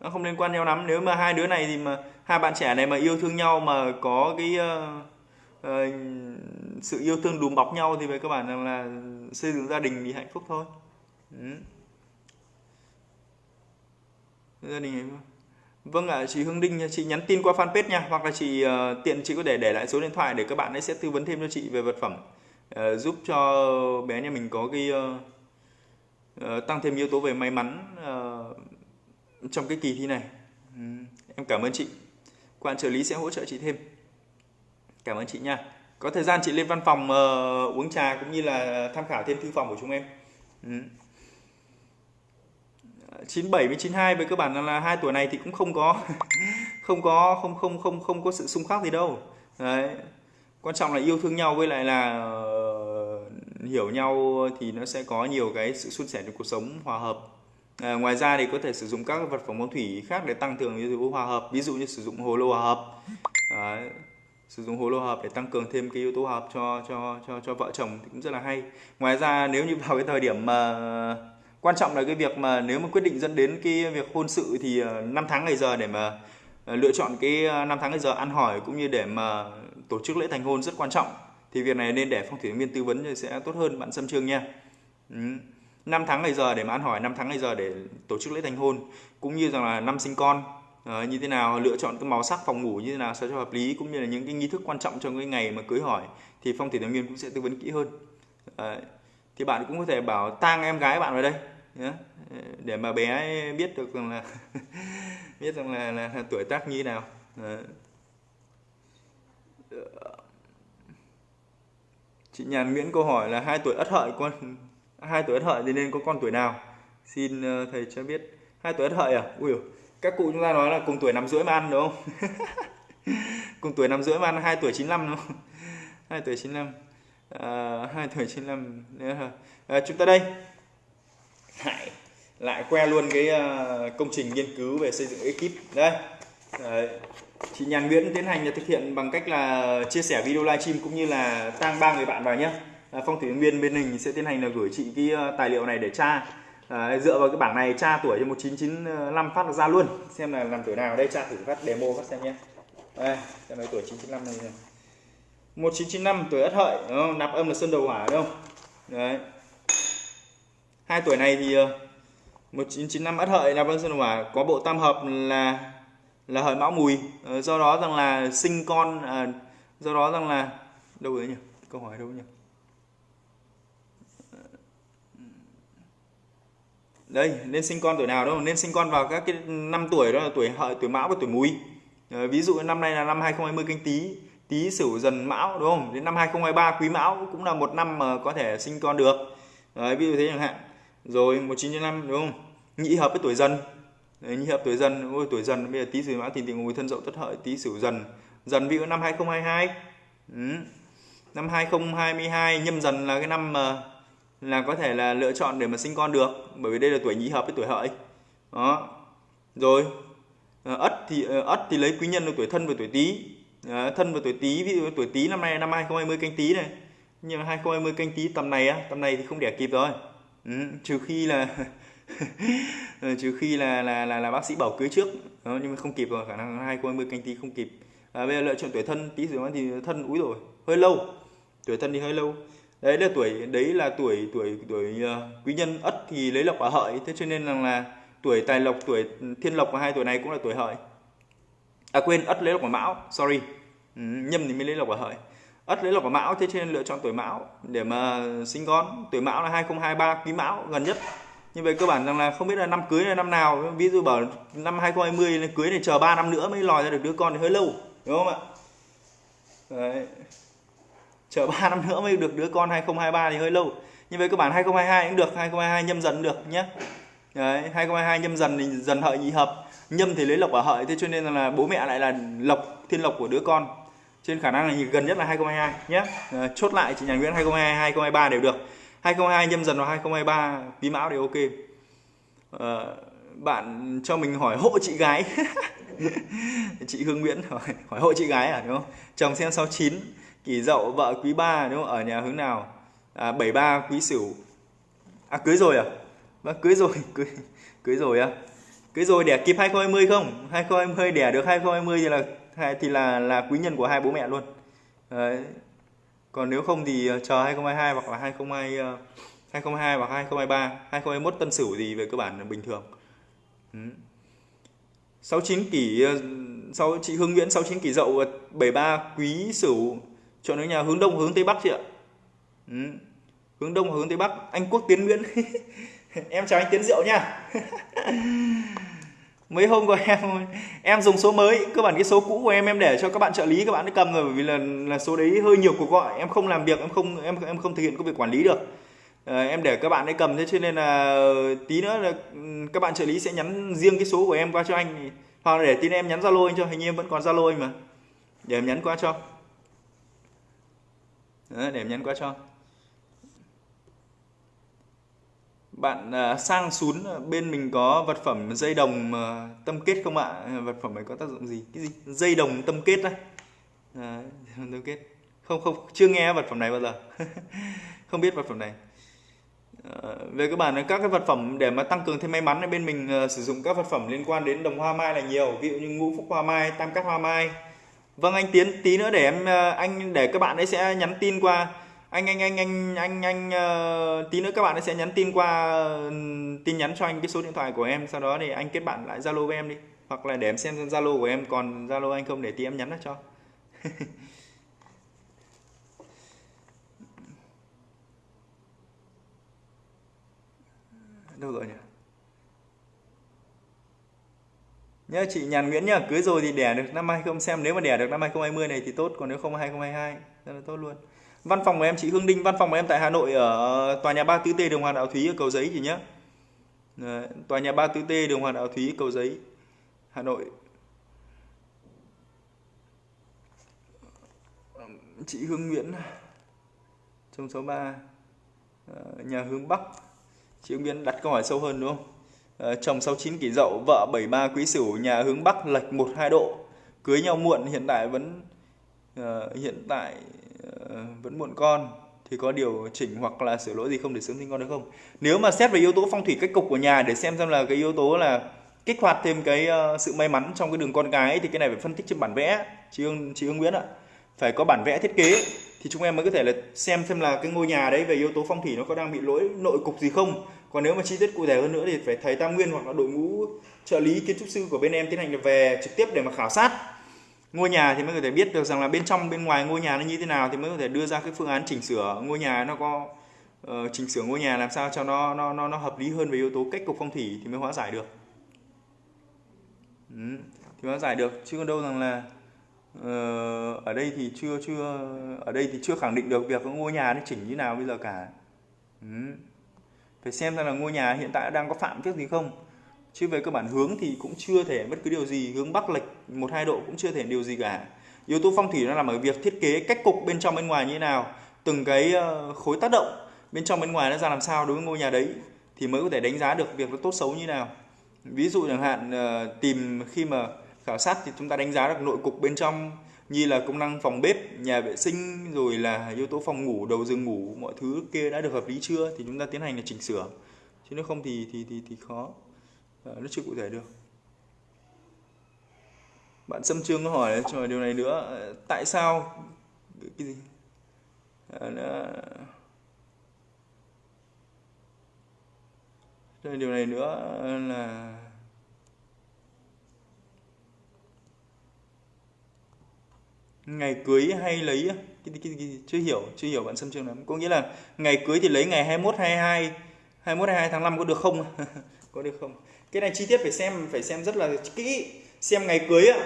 nó không liên quan nhau lắm. Nếu mà hai đứa này thì mà hai bạn trẻ này mà yêu thương nhau mà có cái uh, Ờ, sự yêu thương đùm bọc nhau thì về các bạn rằng là xây dựng gia đình thì hạnh phúc thôi ừ. gia đình hạnh phúc Vâng ạ, à, chị Hương Đinh, chị nhắn tin qua fanpage nha, hoặc là chị uh, tiện chị có thể để lại số điện thoại để các bạn ấy sẽ tư vấn thêm cho chị về vật phẩm, uh, giúp cho bé nhà mình có cái uh, uh, tăng thêm yếu tố về may mắn uh, trong cái kỳ thi này. Um, em cảm ơn chị. Quan trợ lý sẽ hỗ trợ chị thêm. Cảm ơn chị nha. Có thời gian chị lên văn phòng uh, uống trà cũng như là tham khảo thêm thư phòng của chúng em. Ừ. 97 với 92 với cơ bản là hai tuổi này thì cũng không có không có không không không không có sự xung khắc gì đâu. Đấy. Quan trọng là yêu thương nhau với lại là uh, hiểu nhau thì nó sẽ có nhiều cái sự suôn sẻ trong cuộc sống hòa hợp. À, ngoài ra thì có thể sử dụng các vật phẩm phong thủy khác để tăng cường yếu tố hòa hợp, ví dụ như sử dụng hồ lô hòa hợp. Đấy sử dụng hồ lô hợp để tăng cường thêm cái yếu tố hợp cho cho cho cho vợ chồng thì cũng rất là hay ngoài ra nếu như vào cái thời điểm mà quan trọng là cái việc mà nếu mà quyết định dẫn đến cái việc hôn sự thì ờ, năm tháng ngày giờ để mà ờ, lựa chọn cái ờ, năm tháng ngày giờ ăn hỏi cũng như để mà tổ chức lễ thành hôn rất quan trọng thì việc này nên để phong thủy viên tư vấn thì sẽ tốt hơn, bạn Sâm Trương nha. Ừ. 5 tháng ngày giờ để mà ăn hỏi 5 tháng ngày giờ để tổ chức lễ thành hôn, cũng như rằng là năm sinh con Ờ, như thế nào lựa chọn cái màu sắc phòng ngủ như thế nào sao cho hợp lý cũng như là những cái nghi thức quan trọng trong cái ngày mà cưới hỏi thì phong thủy tài nguyên cũng sẽ tư vấn kỹ hơn. Ờ, thì bạn cũng có thể bảo tang em gái bạn vào đây nhé ờ, để mà bé biết được rằng là biết rằng là, là, là tuổi tác như thế nào. Đấy. chị nhàn nguyễn câu hỏi là hai tuổi ất hợi con hai tuổi ất hợi thì nên có con tuổi nào? Xin thầy cho biết. Hai tuổi ất hợi à? Ui các cụ chúng ta nói là cùng tuổi năm rưỡi mà ăn đúng không? Cùng tuổi năm rưỡi mà ăn hai tuổi 95 đúng không? Hai tuổi 95 à, hai tuổi 95 à, chúng ta đây. Lại lại que luôn cái uh, công trình nghiên cứu về xây dựng ekip. Đây. Đấy. chị Nhàn Nguyễn tiến hành là thực hiện bằng cách là chia sẻ video livestream cũng như là tăng ba người bạn vào nhé. À, phong thủy viên bên mình sẽ tiến hành là gửi chị cái uh, tài liệu này để tra à, dựa vào cái bảng này tra tuổi cho 1995 phát ra luôn. Xem là làm tuổi nào. Đây tra thử phát demo phát xem nhé. Đây xem là tuổi 995 này, này. 1995 tuổi ất hợi đúng không? nạp âm là sơn đầu hỏa đúng không? Đấy. Hai tuổi này thì ờ, 1995 ất hợi nạp âm sơn đầu hỏa có bộ tam hợp là là hợi mão mùi. Ờ, do đó rằng là sinh con à, do đó rằng là đâu đấy nhỉ? Câu hỏi đâu nhỉ? Đây nên sinh con tuổi nào đâu nên sinh con vào các cái năm tuổi đó là tuổi hợi tuổi mão và tuổi mùi. À, ví dụ năm nay là năm 2020 canh tí tý sửu dần mão đúng không? Đến năm 2023 quý mão cũng là một năm mà có thể sinh con được. Đấy, ví dụ thế chẳng hạn. Rồi 1995 đúng không? Nhị hợp với tuổi dần. Đấy, nhị hợp tuổi dần ôi tuổi dần. Bây giờ tý sửu mão thì tình mùi thân dậu tất hợi tý sửu dần. Dần ví dụ năm 2022 ừ. năm 2022 nhâm dần là cái năm mà là có thể là lựa chọn để mà sinh con được bởi vì đây là tuổi nhị hợp với tuổi hợi. Đó. Rồi ờ, ất thì ờ, ất thì lấy quý nhân là tuổi thân và tuổi tý. Ờ, thân và tuổi tý ví dụ tuổi tý năm nay năm 2020 canh tý này. Nhưng mà 2020 canh tý tầm này á tầm này thì không đẻ kịp rồi. Ừ, trừ khi là trừ khi là là là, là bác sĩ bảo cưới trước. Đó, nhưng mà không kịp rồi khả năng 2020 canh tý không kịp. À, bây giờ lựa chọn tuổi thân tí rồi thì thân úi rồi hơi lâu. Tuổi thân thì hơi lâu đấy là tuổi đấy là tuổi tuổi tuổi uh, quý nhân ất thì lấy lộc ở hợi. Thế cho nên rằng là tuổi tài lộc tuổi thiên lộc và hai tuổi này cũng là tuổi hợi. À quên ất lấy lộc ở mão sorry. Ừ, nhâm thì mới lấy lộc ở hợi. Ất lấy lộc ở mão thế cho nên lựa chọn tuổi mão để mà sinh con. Tuổi mão là 2023 quý mão gần nhất. Như vậy cơ bản rằng là không biết là năm cưới là năm nào. Ví dụ bảo năm 2020 cưới này chờ 3 năm nữa mới lòi ra được đứa con thì hơi lâu đúng không ạ? Đấy chờ 3 năm nữa mới được đứa con 2023 thì hơi lâu. Nhưng với cơ bản 2022 cũng được 2022 nhâm dần được nhé. Đấy, 2022 nhâm dần thì dần hợi nhị hợp. Nhâm thì lấy lộc ở hợi thế cho nên là bố mẹ lại là lộc thiên lộc của đứa con. Trên khả năng là gần nhất là 2022 nhé. À, chốt lại chị nhà Nguyễn 2022 2023 đều được. 2022 nhâm dần và 2023 quý mão đều ok. À, bạn cho mình hỏi hộ chị gái. Chị Hương Nguyễn hỏi, hỏi hộ chị gái à đúng không? Chồng xem 69 kỷ dậu vợ quý ba đúng không ở nhà hướng nào à, 73 quý sửu à cưới rồi à vâng cưới rồi cưới cưới rồi à cưới rồi đẻ kịp 2020 không 2020 đẻ được 2020 thì là thì là là quý nhân của hai bố mẹ luôn Đấy. còn nếu không thì chờ 2022 hoặc là 2022 2022 hoặc 2023 2021 tân sửu thì về cơ bản là bình thường ừ. 69 kỷ sau chị Hương Nguyễn 69 kỷ dậu 73 quý sửu chọn ở nhà hướng đông hướng tây bắc chị ạ. Ừ. hướng đông hướng tây bắc. Anh quốc tiến nguyễn. Em chào anh tiến diệu nha. Mấy hôm của em em dùng số mới. Cơ bản cái số cũ của em em để cho các bạn trợ lý các bạn ấy cầm rồi bởi vì là là số đấy hơi nhiều cuộc gọi. Em không làm việc em không em em không thực hiện công việc quản lý được. À, em để các bạn ấy cầm thế cho nên là tí nữa là ừ, các bạn trợ lý sẽ nhắn riêng cái số của em qua cho anh. Hoặc là để tin em nhắn zalo anh cho hình như em vẫn còn zalo anh mà. Để em nhắn qua cho đó, để em quá qua cho. Bạn à, sang xuống à, bên mình có vật phẩm dây đồng à, tâm kết không ạ? Vật phẩm này có tác dụng gì? Cái gì? Dây đồng tâm kết đấy. À, tâm kết. Không không chưa nghe vật phẩm này bao giờ. Không biết vật phẩm này. À, về cơ bản các cái vật phẩm để mà tăng cường thêm may mắn ở bên mình uh, sử dụng các vật phẩm liên quan đến đồng hoa mai là nhiều. Ví dụ như ngũ phúc hoa mai tam cát hoa mai. Vâng anh Tiến tí nữa để em ờ, anh để các bạn ấy sẽ nhắn tin qua. Anh anh anh anh anh anh uh, tí nữa các bạn ấy sẽ nhắn tin qua uh, tin nhắn cho anh cái số điện thoại của em. Sau đó thì anh kết bạn lại Zalo với em đi. Hoặc là để em xem Zalo của em. Còn Zalo anh không để tí em nhắn nó cho. Đâu rồi nhỉ? Nhớ chị Nhàn Nguyễn nhá, cưới rồi thì đẻ được năm 20 xem nếu mà đẻ được năm 2020 này thì tốt, còn nếu không 2022 rất là tốt luôn. Văn phòng của em, chị Hương Đinh, văn phòng của em tại Hà Nội ở tòa nhà 3 tứ T đường Hoàng Đạo Thúy ở Cầu Giấy chị nhé ờ, tòa nhà 3 tứ T đường Hoàng Đạo Thúy, Cầu Giấy, Hà Nội. Chị Hương Nguyễn, trong số 3 ờ, nhà hướng Bắc. Chị Hương Nguyễn đặt câu hỏi sâu hơn đúng không? Ờ, chồng 69 kỷ dậu vợ 73 quý sửu nhà hướng Bắc lệch 1 2 độ. Cưới nhau muộn hiện tại vẫn uh, hiện tại uh, vẫn muộn con. Thì có điều chỉnh hoặc là sửa lỗi gì không để sớm sinh con được không? Nếu mà xét về yếu tố phong thủy cách cục của nhà để xem xem là cái yếu tố là kích hoạt thêm cái uh, sự may mắn trong cái đường con cái thì cái này phải phân tích trên bản vẽ. Chị Hương chị Hương Nguyễn ạ. Phải có bản vẽ thiết kế. Thì chúng em mới có thể là xem xem là cái ngôi nhà đấy về yếu tố phong thủy nó có đang bị lỗi nội cục gì không còn nếu mà chi tiết cụ thể hơn nữa thì phải thầy tam nguyên hoặc là đội ngũ trợ lý kiến trúc sư của bên em tiến hành về trực tiếp để mà khảo sát. Ngôi nhà thì mới có thể biết được rằng là bên trong bên ngoài ngôi nhà nó như thế nào thì mới có thể đưa ra cái phương án chỉnh sửa ngôi nhà nó có uh, chỉnh sửa ngôi nhà làm sao cho nó nó nó nó hợp lý hơn về yếu tố cách cục phong thủy thì mới hóa giải được. Ừ, thì hóa giải được. Chứ còn đâu rằng là uh, ở đây thì chưa chưa ở đây thì chưa khẳng định được việc ngôi nhà nó chỉnh như nào bây giờ cả. Ừ phải xem ra là ngôi nhà hiện tại đang có phạm trước gì không. Chứ về cơ bản hướng thì cũng chưa thể bất cứ điều gì, hướng bắc lệch một hai độ cũng chưa thể điều gì cả. Yếu tố phong thủy nó nằm ở việc thiết kế cách cục bên trong bên ngoài như thế nào, từng cái ờ, khối tác động bên trong bên ngoài nó ra làm sao đối với ngôi nhà đấy thì mới có thể đánh giá được việc nó tốt xấu như thế nào. Ví dụ chẳng hạn ờ, tìm khi mà khảo sát thì chúng ta đánh giá được nội cục bên trong như là công năng phòng bếp nhà vệ sinh rồi là yếu tố phòng ngủ đầu giường ngủ mọi thứ kia đã được hợp lý chưa? Thì chúng ta tiến hành là chỉnh sửa. Chứ nếu không thì thì thì, thì khó. Ờ, à, nó chưa cụ thể được. Bạn Sâm Trương có hỏi cho điều này nữa. Ờ, tại sao? Cái gì? À, nó... điều này nữa là ngày cưới hay lấy cái, cái, cái, chưa hiểu chưa hiểu bạn Sâm Trương lắm. Có nghĩa là ngày cưới thì lấy ngày 21 22 21 22 tháng 5 có được không? Có được không? Cái này chi tiết phải xem phải xem rất là kỹ. Xem ngày cưới ạ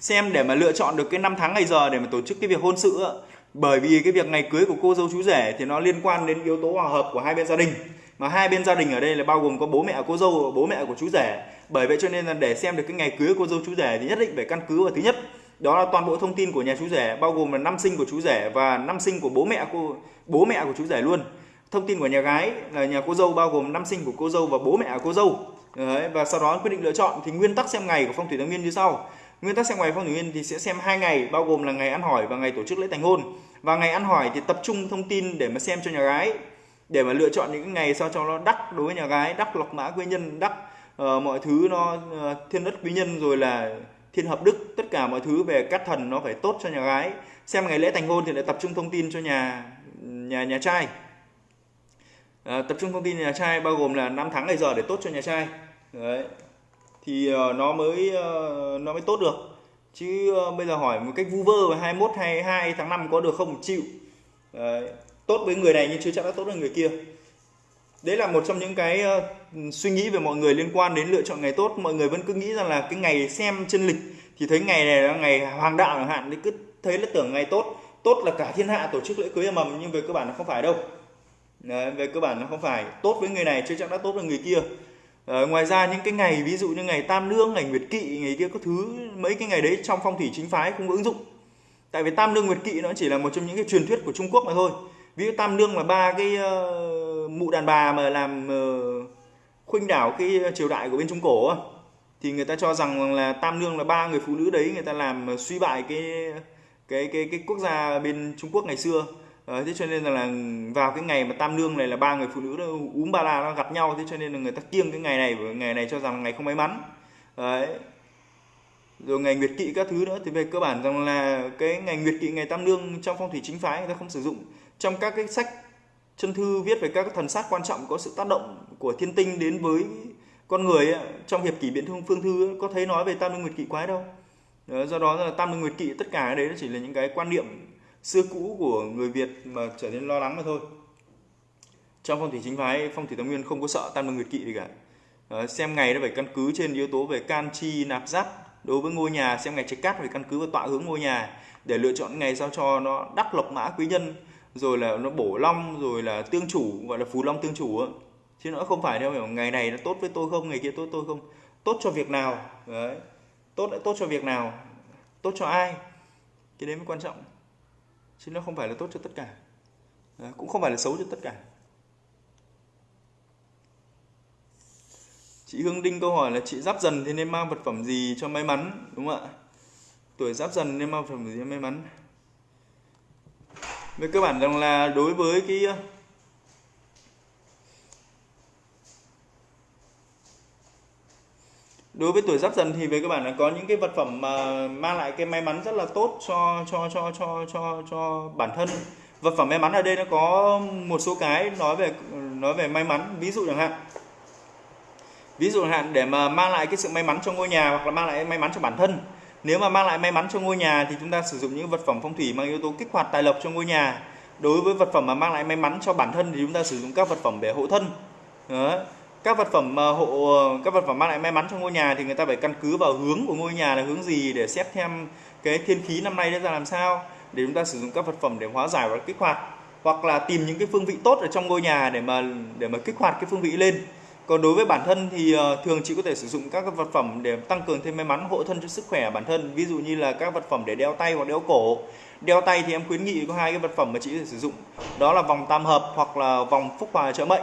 xem để mà lựa chọn được cái năm tháng ngày giờ để mà tổ chức cái việc hôn sự ạ bởi vì cái việc ngày cưới của cô dâu chú rể thì nó liên quan đến yếu tố hòa hợp của hai bên gia đình. Mà hai bên gia đình ở đây là bao gồm có bố mẹ cô dâu và bố mẹ của chú rể. Bởi vậy cho nên là để xem được cái ngày cưới của cô dâu chú rể thì nhất định phải căn cứ vào thứ nhất đó là toàn bộ thông tin của nhà chú rể bao gồm là năm sinh của chú rể và năm sinh của bố mẹ cô bố mẹ của chú rể luôn. Thông tin của nhà gái là nhà cô dâu bao gồm năm sinh của cô dâu và bố mẹ của cô dâu. Đấy, và sau đó quyết định lựa chọn thì nguyên tắc xem ngày của phong thủy tam nguyên như sau. Nguyên tắc xem ngày phong thủy nguyên thì sẽ xem hai ngày bao gồm là ngày ăn hỏi và ngày tổ chức lễ thành hôn. Và ngày ăn hỏi thì tập trung thông tin để mà xem cho nhà gái để mà lựa chọn những ngày sao cho nó đắc đối với nhà gái đắc lọc mã quý nhân đắc uh, ờ, mọi thứ nó uh, thiên đất quý nhân rồi là thiên hợp đức tất cả mọi thứ về các thần nó phải tốt cho nhà gái. Xem ngày lễ thành hôn thì lại tập trung thông tin cho nhà nhà nhà trai. À, tập trung thông tin nhà trai bao gồm là năm tháng ngày giờ để tốt cho nhà trai. Đấy. Thì uh, nó mới uh, nó mới tốt được. Chứ uh, bây giờ hỏi một cách vu vơ về 21 22 tháng 5 có được không? Chịu. Đấy. tốt với người này nhưng chưa chắc đã tốt với người kia đấy là một trong những cái uh, suy nghĩ về mọi người liên quan đến lựa chọn ngày tốt. Mọi người vẫn cứ nghĩ rằng là cái ngày xem chân lịch thì thấy ngày này là ngày hoàng đạo chẳng hạn thì cứ thấy là tưởng ngày tốt. Tốt là cả thiên hạ tổ chức lễ cưới mầm nhưng về cơ bản nó không phải đâu. Đấy, về cơ bản nó không phải. Tốt với người này chưa chắc đã tốt với người kia. À, ngoài ra những cái ngày ví dụ như ngày tam lương, ngày nguyệt kỵ ngày kia có thứ mấy cái ngày đấy trong phong thủy chính phái không có ứng dụng. Tại vì tam lương nguyệt kỵ nó chỉ là một trong những cái truyền thuyết của trung quốc mà thôi. Ví dụ tam lương là ba cái uh, mụ đàn bà mà làm ờ, uh, khuynh đảo cái triều đại của bên trung cổ thì người ta cho rằng là tam nương là ba người phụ nữ đấy người ta làm ờ, suy bại cái cái cái cái quốc gia bên trung quốc ngày xưa. Đấy, thế cho nên là, là vào cái ngày mà tam nương này là ba người phụ nữ đó, úm ba la nó gặp nhau thế cho nên là người ta kiêng cái ngày này và ngày này cho rằng ngày không may mắn. Đấy. Rồi ngày nguyệt kỵ các thứ nữa thì về cơ bản rằng là cái ngày nguyệt kỵ ngày tam nương trong phong thủy chính phái người ta không sử dụng. Trong các cái sách chân thư viết về các thần sát quan trọng có sự tác động của thiên tinh đến với con người ấy, trong hiệp kỷ biện thương phương thư ấy, có thấy nói về tam nương nguyệt kỵ quái đâu? Đó, do đó là tam nương nguyệt kỵ tất cả đấy chỉ là những cái quan niệm xưa cũ của người Việt mà trở nên lo lắng mà thôi. Trong phong thủy chính phái phong thủy tam nguyên không có sợ tam vương nguyệt kỵ gì cả. Đó, xem ngày nó phải căn cứ trên yếu tố về can chi nạp giáp đối với ngôi nhà xem ngày trạch cát phải căn cứ vào tọa hướng ngôi nhà để lựa chọn ngày sao cho nó đắc lộc mã quý nhân rồi là nó bổ long rồi là tương chủ gọi là phù long tương chủ chứ nó không phải theo kiểu ngày này nó tốt với tôi không ngày kia tốt tôi không. Tốt cho việc nào? Đấy. Tốt lại tốt cho việc nào? Tốt cho ai? Cái đấy mới quan trọng. Chứ nó không phải là tốt cho tất cả. Đấy, cũng không phải là xấu cho tất cả. Chị Hương Đinh câu hỏi là chị giáp dần thì nên mang vật phẩm gì cho may mắn? Đúng không ạ? Tuổi giáp dần nên mang vật phẩm gì cho may mắn? Về cơ bản rằng là đối với cái ờ, đối với tuổi giáp dần thì về cơ bản là có những cái vật phẩm mà mang lại cái may mắn rất là tốt cho cho cho cho cho cho bản thân. Vật phẩm may mắn ở đây nó có một số cái nói về nói về may mắn. Ví dụ chẳng hạn, ví dụ chẳng hạn để mà mang lại cái sự may mắn cho ngôi nhà hoặc là mang lại may mắn cho bản thân nếu mà mang lại may mắn cho ngôi nhà thì chúng ta sử dụng những vật phẩm phong thủy mang yếu tố kích hoạt tài lộc cho ngôi nhà. Đối với vật phẩm mà mang lại may mắn cho bản thân thì chúng ta sử dụng các vật phẩm để hộ thân. Đó. các vật phẩm mà hộ, các vật phẩm mang lại may mắn cho ngôi nhà thì người ta phải căn cứ vào hướng của ngôi nhà là hướng gì để xét thêm cái thiên khí năm nay ra làm sao, để chúng ta sử dụng các vật phẩm để hóa giải và kích hoạt. Hoặc là tìm những cái phương vị tốt ở trong ngôi nhà để mà để mà kích hoạt cái phương vị lên còn đối với bản thân thì ờ, thường chị có thể sử dụng các vật phẩm để tăng cường thêm may mắn hộ thân cho sức khỏe bản thân. Ví dụ như là các vật phẩm để đeo tay hoặc đeo cổ. Đeo tay thì em khuyến nghị có hai cái vật phẩm mà chị có thể sử dụng. Đó là vòng tam hợp hoặc là vòng phúc hòa trợ mệnh.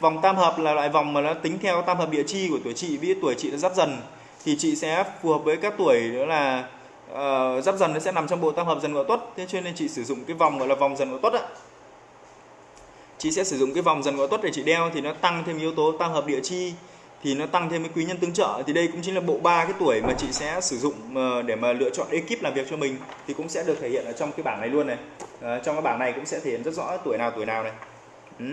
Vòng tam hợp là loại vòng mà nó tính theo tam hợp địa chi của tuổi chị. Ví tuổi chị nó giáp dần thì chị sẽ phù hợp với các tuổi đó là uh, giáp dần nó sẽ nằm trong bộ tam hợp dần ngọ tuất. Thế cho nên chị sử dụng cái vòng gọi là vòng dần ngọ tuất ạ chị sẽ sử dụng cái vòng dần ngõ tuất để chị đeo thì nó tăng thêm yếu tố tam hợp địa chi thì nó tăng thêm cái quý nhân tương trợ. Thì đây cũng chính là bộ ba cái tuổi mà chị sẽ sử dụng ờ, để mà lựa chọn ekip làm việc cho mình thì cũng sẽ được thể hiện ở trong cái bảng này luôn này. À, trong cái bảng này cũng sẽ thể hiện rất rõ tuổi nào tuổi nào này. Ừ.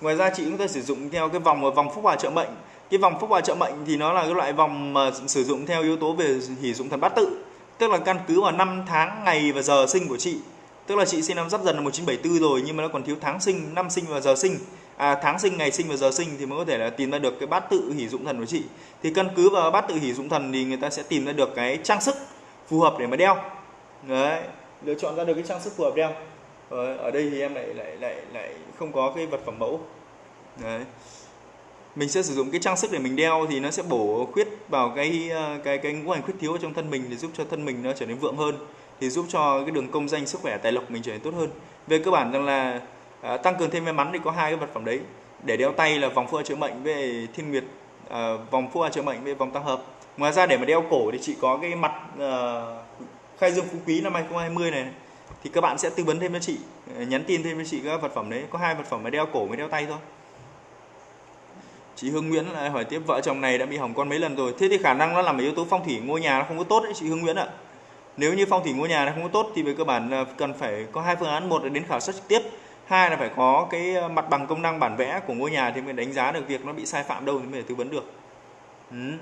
ngoài ra chị cũng có thể sử dụng theo cái vòng ờ, vòng phúc hòa trợ mệnh. Cái vòng phúc hòa trợ mệnh thì nó là cái loại vòng mà sử dụng theo yếu tố về hỷ dụng thần bát tự tức là căn cứ vào năm tháng ngày và giờ sinh của chị tức là chị sinh năm giáp dần là 1974 rồi nhưng mà nó còn thiếu tháng sinh năm sinh và giờ sinh. À, tháng sinh ngày sinh và giờ sinh thì mới có thể là tìm ra được cái bát tự hỷ dụng thần của chị. Thì căn cứ vào bát tự hỷ dụng thần thì người ta sẽ tìm ra được cái trang sức phù hợp để mà đeo. Đấy lựa chọn ra được cái trang sức phù hợp đeo. Ở, ở đây thì em lại lại lại lại không có cái vật phẩm mẫu. Đấy. Mình sẽ sử dụng cái trang sức để mình đeo thì nó sẽ bổ khuyết vào cái ờ, cái cái ngũ hành khuyết thiếu trong thân mình để giúp cho thân mình nó trở nên vượng hơn thì giúp cho cái đường công danh sức khỏe tài lộc mình trở nên tốt hơn. Về cơ bản rằng là à, tăng cường thêm may mắn thì có hai cái vật phẩm đấy. Để đeo tay là vòng phua chữa mệnh về thiên nguyệt à, vòng phua chữa mệnh với vòng tam hợp. Ngoài ra để mà đeo cổ thì chị có cái mặt à, khai dương phú quý năm 2020 này. Thì các bạn sẽ tư vấn thêm cho chị nhắn tin thêm cho chị các vật phẩm đấy. Có hai vật phẩm mà đeo cổ mới đeo tay thôi. Chị Hương Nguyễn lại hỏi tiếp vợ chồng này đã bị hỏng con mấy lần rồi? Thế thì khả năng nó làm yếu tố phong thủy ngôi nhà nó không có tốt đấy chị Hương Nguyễn ạ nếu như phong thủy ngôi nhà nó không có tốt thì về cơ bản cần phải có hai phương án. Một là đến khảo sát trực tiếp hai là phải có cái ờ, mặt bằng công năng bản vẽ của ngôi nhà thì mới đánh giá được việc nó bị sai phạm đâu thì mới tư vấn được. Ừ.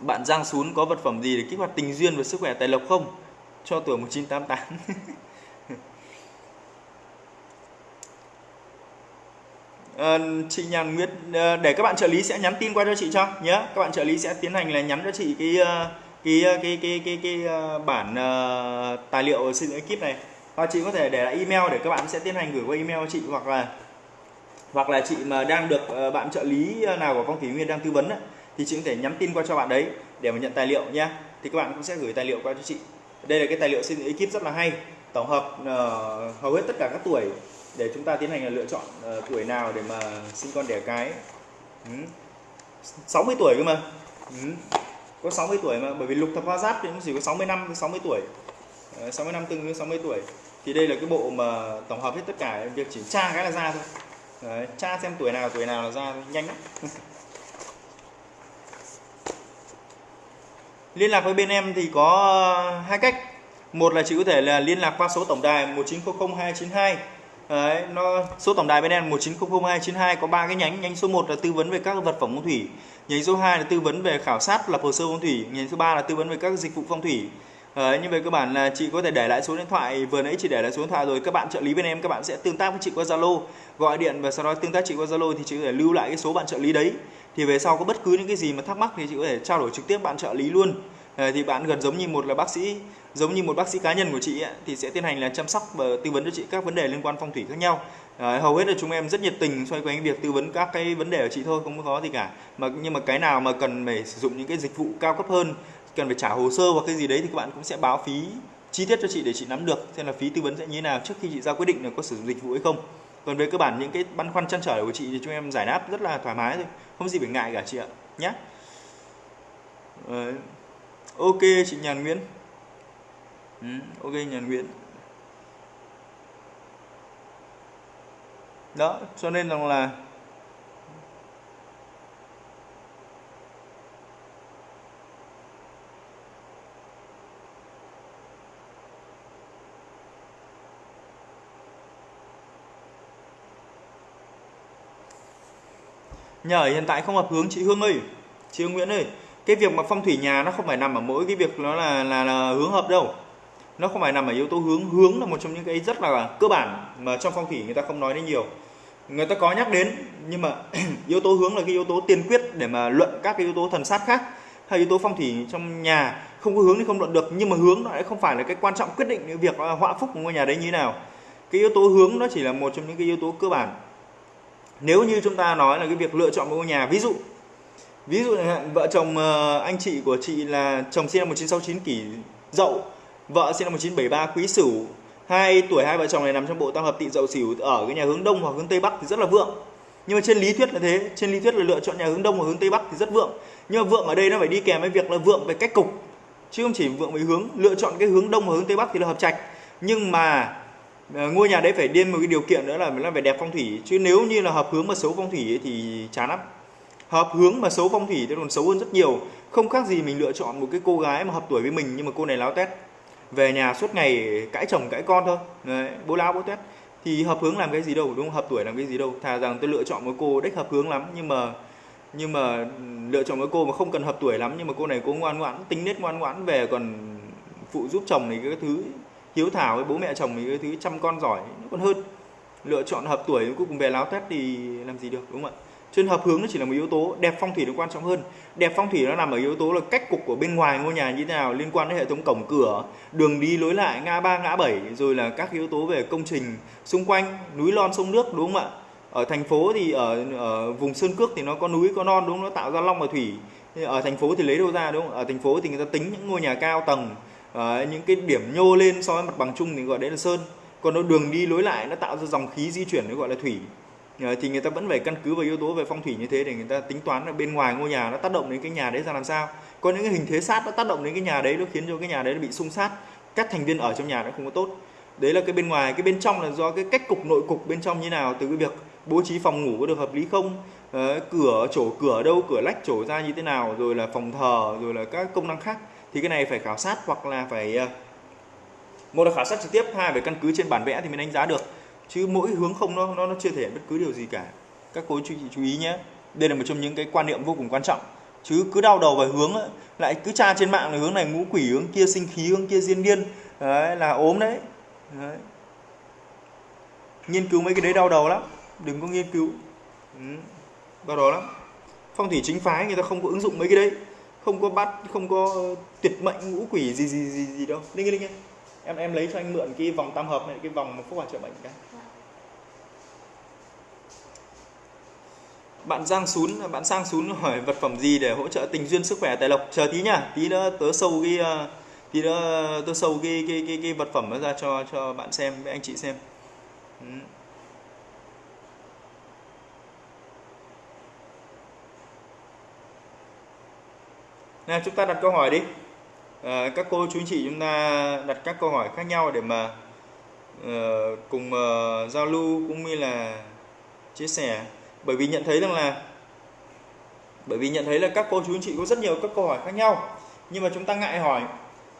bạn Giang Sún có vật phẩm gì để kích hoạt tình duyên và sức khỏe tài lộc không? Cho tuổi 1988 Uh, ờ, chị Nhàn Nguyệt uh, để các bạn trợ lý sẽ nhắn tin qua cho chị cho nhé các bạn trợ lý sẽ tiến hành là nhắn cho chị cái uh, Ờ, cái cái cái cái, cái, cái bản uh, tài liệu xây dựng ekip này và chị có thể để lại email để các bạn sẽ tiến hành gửi qua email cho chị hoặc là hoặc là chị mà đang được uh, bạn trợ lý nào của phong thủy nguyên đang tư vấn ấy, thì chị có thể nhắn tin qua cho bạn đấy để mà nhận tài liệu nha thì các bạn cũng sẽ gửi tài liệu qua cho chị. Đây là cái tài liệu xây dựng ekip rất là hay tổng hợp uh, hầu hết tất cả các tuổi để chúng ta tiến hành là lựa chọn uh, tuổi nào để mà sinh con đẻ cái. Ừ. 60 tuổi cơ mà. Ừ có 60 tuổi mà bởi vì lục thập hoa giáp thì cũng chỉ có 60 năm 60 tuổi. 60 năm tương đương 60 tuổi. Thì đây là cái bộ mà tổng hợp hết tất cả việc chỉ tra cái là ra thôi. Đấy, tra xem tuổi nào tuổi nào là ra thôi. nhanh lắm. Liên lạc với bên em thì có hai cách. Một là chị có thể là liên lạc qua số tổng đài 1900292 Đấy, nó số tổng đài bên em 1900292 có ba cái nhánh. Nhánh số 1 là tư vấn về các vật phẩm phong thủy nhánh số 2 là tư vấn về khảo sát lập hồ sơ phong thủy. Nhánh số 3 là tư vấn về các dịch vụ phong thủy. Đấy, như về cơ bản là chị có thể để lại số điện thoại. Vừa nãy chị để lại số điện thoại rồi. Các bạn trợ lý bên em các bạn sẽ tương tác với chị qua Zalo. Gọi điện và sau đó tương tác chị qua Zalo thì chị có thể lưu lại cái số bạn trợ lý đấy. Thì về sau có bất cứ những cái gì mà thắc mắc thì chị có thể trao đổi trực tiếp bạn trợ lý luôn. Ờ, thì bạn gần giống như một là bác sĩ giống như một bác sĩ cá nhân của chị ấy, thì sẽ tiến hành là chăm sóc và tư vấn cho chị các vấn đề liên quan phong thủy khác nhau. Đấy, hầu hết là chúng em rất nhiệt tình xoay quanh việc tư vấn các cái vấn đề của chị thôi không có gì cả. Mà nhưng mà cái nào mà cần phải sử dụng những cái dịch vụ cao cấp hơn cần phải trả hồ sơ hoặc cái gì đấy thì các bạn cũng sẽ báo phí chi tiết cho chị để chị nắm được xem là phí tư vấn sẽ như thế nào trước khi chị ra quyết định là có sử dụng dịch vụ hay không. Còn về cơ bản những cái băn khoăn chăn trở của chị thì chúng em giải đáp rất là thoải mái thôi không gì phải ngại cả chị ạ nhé ok chị nhàn nguyễn. Ừ, ok nhàn nguyễn. Đó cho nên rằng là Nhờ hiện tại không hợp hướng chị Hương ơi. Chị Hương Nguyễn ơi Cái việc mà phong thủy nhà nó không phải nằm ở mỗi cái việc nó là, là, là hướng hợp đâu. Nó không phải nằm ở yếu tố hướng. Hướng là một trong những cái rất là cơ bản Mà trong phong thủy người ta không nói đến nhiều. Người ta có nhắc đến, Nhưng mà yếu tố hướng là cái yếu tố tiên quyết Để mà luận các cái yếu tố thần sát khác. Hay yếu tố phong thủy trong nhà, Không có hướng thì không luận được, Nhưng mà hướng nó lại không phải là cái quan trọng quyết định cái việc họa phúc của ngôi nhà đấy như thế nào. Cái yếu tố hướng nó chỉ là một trong những cái yếu tố cơ bản. Nếu như chúng ta nói là cái việc lựa chọn một ngôi nhà, ví dụ ví dụ vợ chồng ờ, anh chị của chị là chồng sinh năm 1969 kỷ dậu, vợ sinh năm 1973 quý sửu hai tuổi hai vợ chồng này nằm trong bộ tam hợp tỵ dậu sửu ở cái nhà hướng đông hoặc hướng tây bắc thì rất là vượng. Nhưng mà trên lý thuyết là thế, trên lý thuyết là lựa chọn nhà hướng đông hoặc hướng tây bắc thì rất vượng. Nhưng mà vượng ở đây nó phải đi kèm với việc là vượng về cách cục. Chứ không chỉ vượng về hướng, lựa chọn cái hướng đông và hướng tây bắc thì là hợp trạch. Nhưng mà à, ngôi nhà đấy phải điên một cái điều kiện nữa là nó phải đẹp phong thủy. Chứ nếu như là hợp hướng mà xấu phong thủy thì chán lắm. Hợp hướng mà xấu phong thủy thì còn xấu hơn rất nhiều. Không khác gì mình lựa chọn một cái cô gái mà hợp tuổi với mình nhưng mà cô này láo tét về nhà suốt ngày cãi chồng cãi con thôi. Đấy, bố láo bố tét thì hợp hướng làm cái gì đâu đúng không? Hợp tuổi làm cái gì đâu. Thà rằng tôi lựa chọn một cô đích hợp hướng lắm nhưng mà nhưng mà lựa chọn một cô mà không cần hợp tuổi lắm nhưng mà cô này cô ngoan ngoãn tính nết ngoan ngoãn về còn phụ giúp chồng này cái thứ hiếu thảo với bố mẹ chồng mình cái thứ chăm con giỏi nó còn hơn. Lựa chọn hợp tuổi cuối cùng về láo tét thì làm gì được đúng không ạ? Trên hợp hướng nó chỉ là một yếu tố đẹp phong thủy nó quan trọng hơn. Đẹp phong thủy nó nằm ở yếu tố là cách cục của bên ngoài ngôi nhà như thế nào liên quan đến hệ thống cổng cửa đường đi lối lại ngã ba ngã bảy rồi là các yếu tố về công trình xung quanh núi non sông nước đúng không ạ? Ở thành phố thì ở, ở vùng sơn cước thì nó có núi có non đúng không? Nó tạo ra long và thủy. Ở thành phố thì lấy đâu ra đúng không? Ở thành phố thì người ta tính những ngôi nhà cao tầng uh, những cái điểm nhô lên so với mặt bằng chung thì gọi đấy là sơn. Còn nó đường đi lối lại nó tạo ra dòng khí di chuyển nó gọi là thủy. Ờ, thì người ta vẫn phải căn cứ vào yếu tố về phong thủy như thế để người ta tính toán là bên ngoài ngôi nhà nó tác động đến cái nhà đấy ra làm sao. Có những cái hình thế sát nó tác động đến cái nhà đấy nó khiến cho cái nhà đấy nó bị xung sát các thành viên ở trong nhà nó không có tốt. Đấy là cái bên ngoài cái bên trong là do cái cách cục nội cục bên trong như nào từ cái việc bố trí phòng ngủ có được hợp lý không à, cửa chỗ cửa đâu cửa lách chỗ ra như thế nào rồi là phòng thờ rồi là các công năng khác thì cái này phải khảo sát hoặc là phải ờ, một là khảo sát trực tiếp hai phải căn cứ trên bản vẽ thì mới đánh giá được chứ mỗi hướng không nó nó, nó chưa thể hiện bất cứ điều gì cả. Các cô chú chị chú ý nhé. Đây là một trong những cái quan niệm vô cùng quan trọng. Chứ cứ đau đầu về hướng ấy, lại cứ tra trên mạng là hướng này ngũ quỷ hướng kia sinh khí hướng kia diên niên đấy là ốm đấy. đấy. Nghiên cứu mấy cái đấy đau đầu lắm. Đừng có nghiên cứu. Ừ, đau đầu lắm. Phong thủy chính phái người ta không có ứng dụng mấy cái đấy. Không có bắt không có tuyệt mệnh ngũ quỷ gì gì gì gì đâu. Linh linh em em lấy cho anh mượn cái vòng tam hợp này cái vòng phúc hòa trợ mệnh cái. Bạn Giang Sún bạn Sang Sún hỏi vật phẩm gì để hỗ trợ tình duyên sức khỏe tài lộc chờ tí nhá tí nữa tớ sâu cái ờ, tí nữa tớ sâu cái cái cái, cái vật phẩm đó ra cho cho bạn xem với anh chị xem ừ. Nào chúng ta đặt câu hỏi đi. À, các cô chú anh chị chúng ta đặt các câu hỏi khác nhau để mà uh, cùng uh, giao lưu cũng như là chia sẻ. Bởi vì nhận thấy rằng là bởi vì nhận thấy là các cô chú anh chị có rất nhiều các câu hỏi khác nhau. Nhưng mà chúng ta ngại hỏi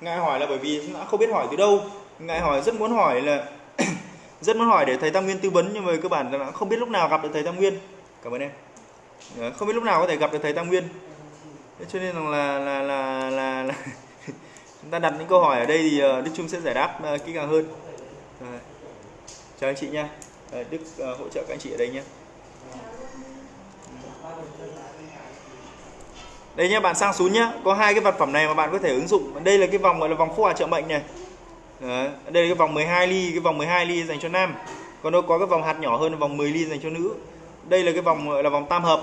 ngại hỏi là bởi vì chúng ta không biết hỏi từ đâu. Ngại hỏi rất muốn hỏi là rất muốn hỏi để thầy Tam Nguyên tư vấn nhưng mà cơ bản là không biết lúc nào gặp được thầy Tam Nguyên. Cảm ơn em. Ờ, không biết lúc nào có thể gặp được thầy Tam Nguyên. Thế cho nên là là là là, là chúng ta đặt những câu hỏi ở đây thì ờ, Đức Trung sẽ giải đáp ờ, kỹ càng hơn. Chào anh chị nha. Đức hỗ trợ các anh chị ở đây nhé. Đây nhé bạn sang xuống nhé có hai cái vật phẩm này mà bạn có thể ứng dụng. Đây là cái vòng gọi là vòng phúc hòa trợ mệnh này. Đấy. đây là cái vòng 12 ly cái vòng 12 ly dành cho nam. Còn nó có cái vòng hạt nhỏ hơn là vòng 10 ly dành cho nữ. Đây là cái vòng gọi là vòng tam hợp.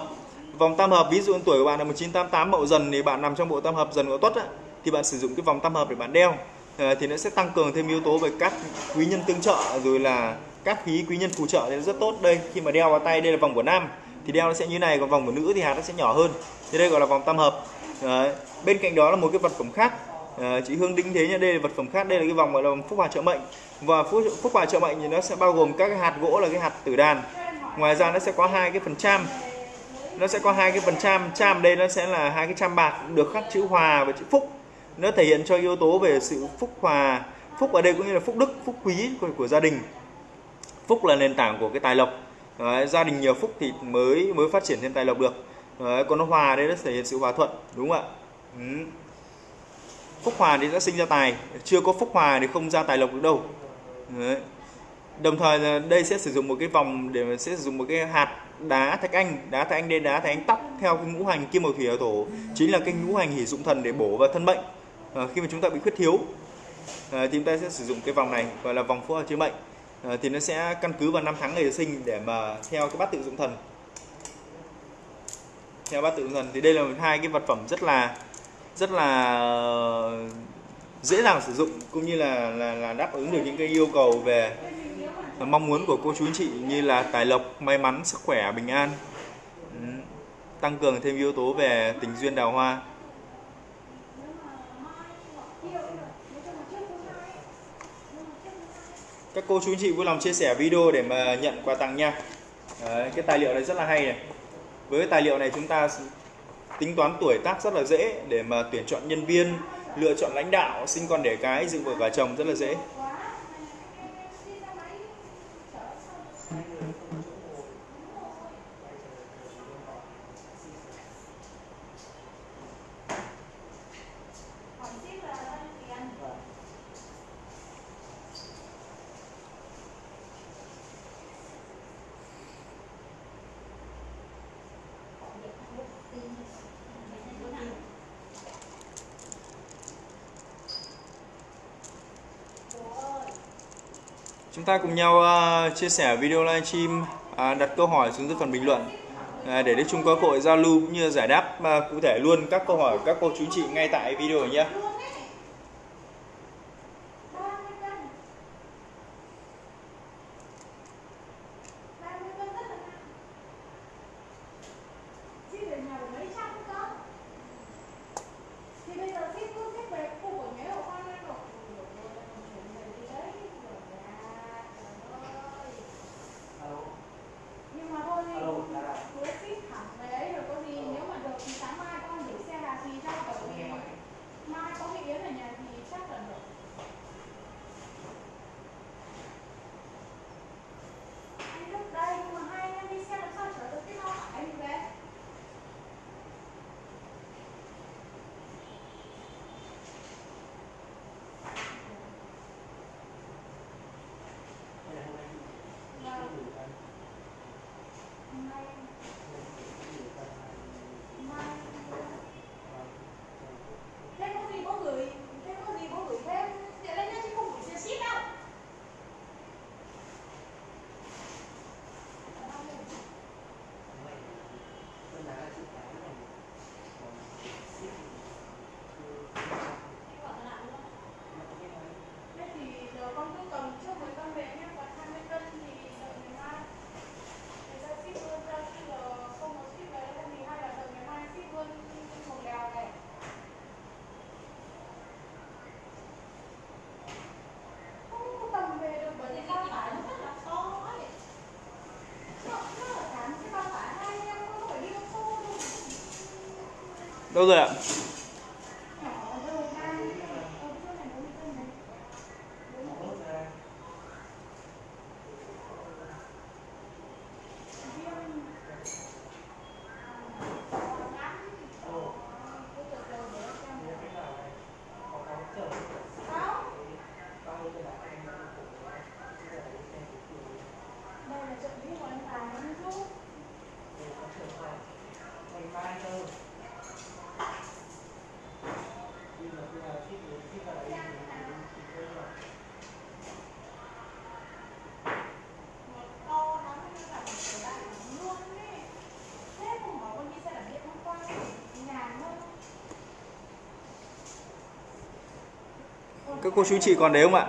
Vòng tam hợp ví dụ tuổi của bạn là 1988 mậu dần thì bạn nằm trong bộ tam hợp dần của tuất á, thì bạn sử dụng cái vòng tam hợp để bạn đeo. Ờ, thì nó sẽ tăng cường thêm yếu tố về các quý nhân tương trợ rồi là các khí quý nhân phù trợ. Thì nó rất tốt đây. Khi mà đeo vào tay đây là vòng của nam thì đeo nó sẽ như này. Còn vòng của nữ thì hạt nó sẽ nhỏ hơn thì đây gọi là vòng tam hợp. Đấy. bên cạnh đó là một cái vật phẩm khác. À, chị Hương đính thế nhá đây là vật phẩm khác đây là cái vòng gọi là vòng phúc hòa trợ mệnh. Và phúc, phúc hòa trợ mệnh thì nó sẽ bao gồm các cái hạt gỗ là cái hạt tử đàn. Ngoài ra nó sẽ có hai cái phần trăm nó sẽ có hai cái phần trăm trăm đây nó sẽ là hai cái trăm bạc được khắc chữ hòa và chữ phúc. Nó thể hiện cho yếu tố về sự phúc hòa. Phúc ở đây cũng như là phúc đức phúc quý của, của gia đình. Phúc là nền tảng của cái tài lộc. Đấy, gia đình nhiều phúc thì mới mới phát triển thêm tài lộc được. Đấy, còn nó hòa đây nó thể hiện sự hòa thuận đúng không ạ? Ừ. phúc hòa thì sẽ sinh ra tài chưa có phúc hòa thì không ra tài lộc được đâu. Đấy. đồng thời là đây sẽ sử dụng một cái vòng để mà sẽ sử dụng một cái hạt đá thạch anh đá thạch anh đen đá thạch anh tóc theo cái ngũ hành kim mộc thủy ở thổ chính là cái ngũ hành hỷ dụng thần để bổ vào thân bệnh à, ờ, khi mà chúng ta bị khuyết thiếu à, thì chúng ta sẽ sử dụng cái vòng này gọi là vòng phúc hòa chữa bệnh. À, thì nó sẽ căn cứ vào năm tháng ngày sinh để mà theo cái bát tự dụng thần theo bát tự dụng thì đây là hai cái vật phẩm rất là rất là dễ dàng sử dụng cũng như là là, là đáp ứng được những cái yêu cầu về mong muốn của cô chú anh chị như là tài lộc may mắn sức khỏe bình an tăng cường thêm yếu tố về tình duyên đào hoa. Các cô chú anh chị vui lòng chia sẻ video để mà nhận quà tặng nha. Đấy, cái tài liệu này rất là hay này với cái tài liệu này chúng ta tính toán tuổi tác rất là dễ để mà tuyển chọn nhân viên, lựa chọn lãnh đạo, sinh con đẻ cái dựng vợ và chồng rất là dễ. Chúng ta cùng nhau à, chia sẻ video livestream à, đặt câu hỏi xuống dưới phần bình luận à, để Đức Trung có cơ hội giao lưu cũng như giải đáp à, cụ thể luôn các câu hỏi của các cô chú chị ngay tại video này nhé. Thì bây giờ ship cứ ship về khu của nhé ở khoan ăn rồi. Nhưng mà thôi thì cứ ship thẳng về ấy rồi có gì nếu mà được thì sáng mai con gửi xe là gì cho cậu thì mai có cái yến ở nhà thì chắc là được. Anh Đức đây nhưng mà hai anh em đi xe làm sao chở được cái bao tải anh về? Mai Mai Thế có gì có gửi Thế có gì có gửi thêm Tiện lên nhá chứ không gửi xe ship đâu Thế thì giờ con cứ cầm trước 10 cân về nhé Còn 20 cân thì đợi ngày mai Để ra ship luôn ra khi giờ không có ship về đâu thì hay là đợi ngày mai ship luôn một lèo này Không có cầm về được bởi vì bao tải nó rất là to ấy Nó nó là cả một cái bao tải hai anh em không phải đi ô tô đâu Đâu rồi ạ? Nhỏ rồi hai Ở trước này 40 cân này Riêng các cô chú chị còn đấy không ạ?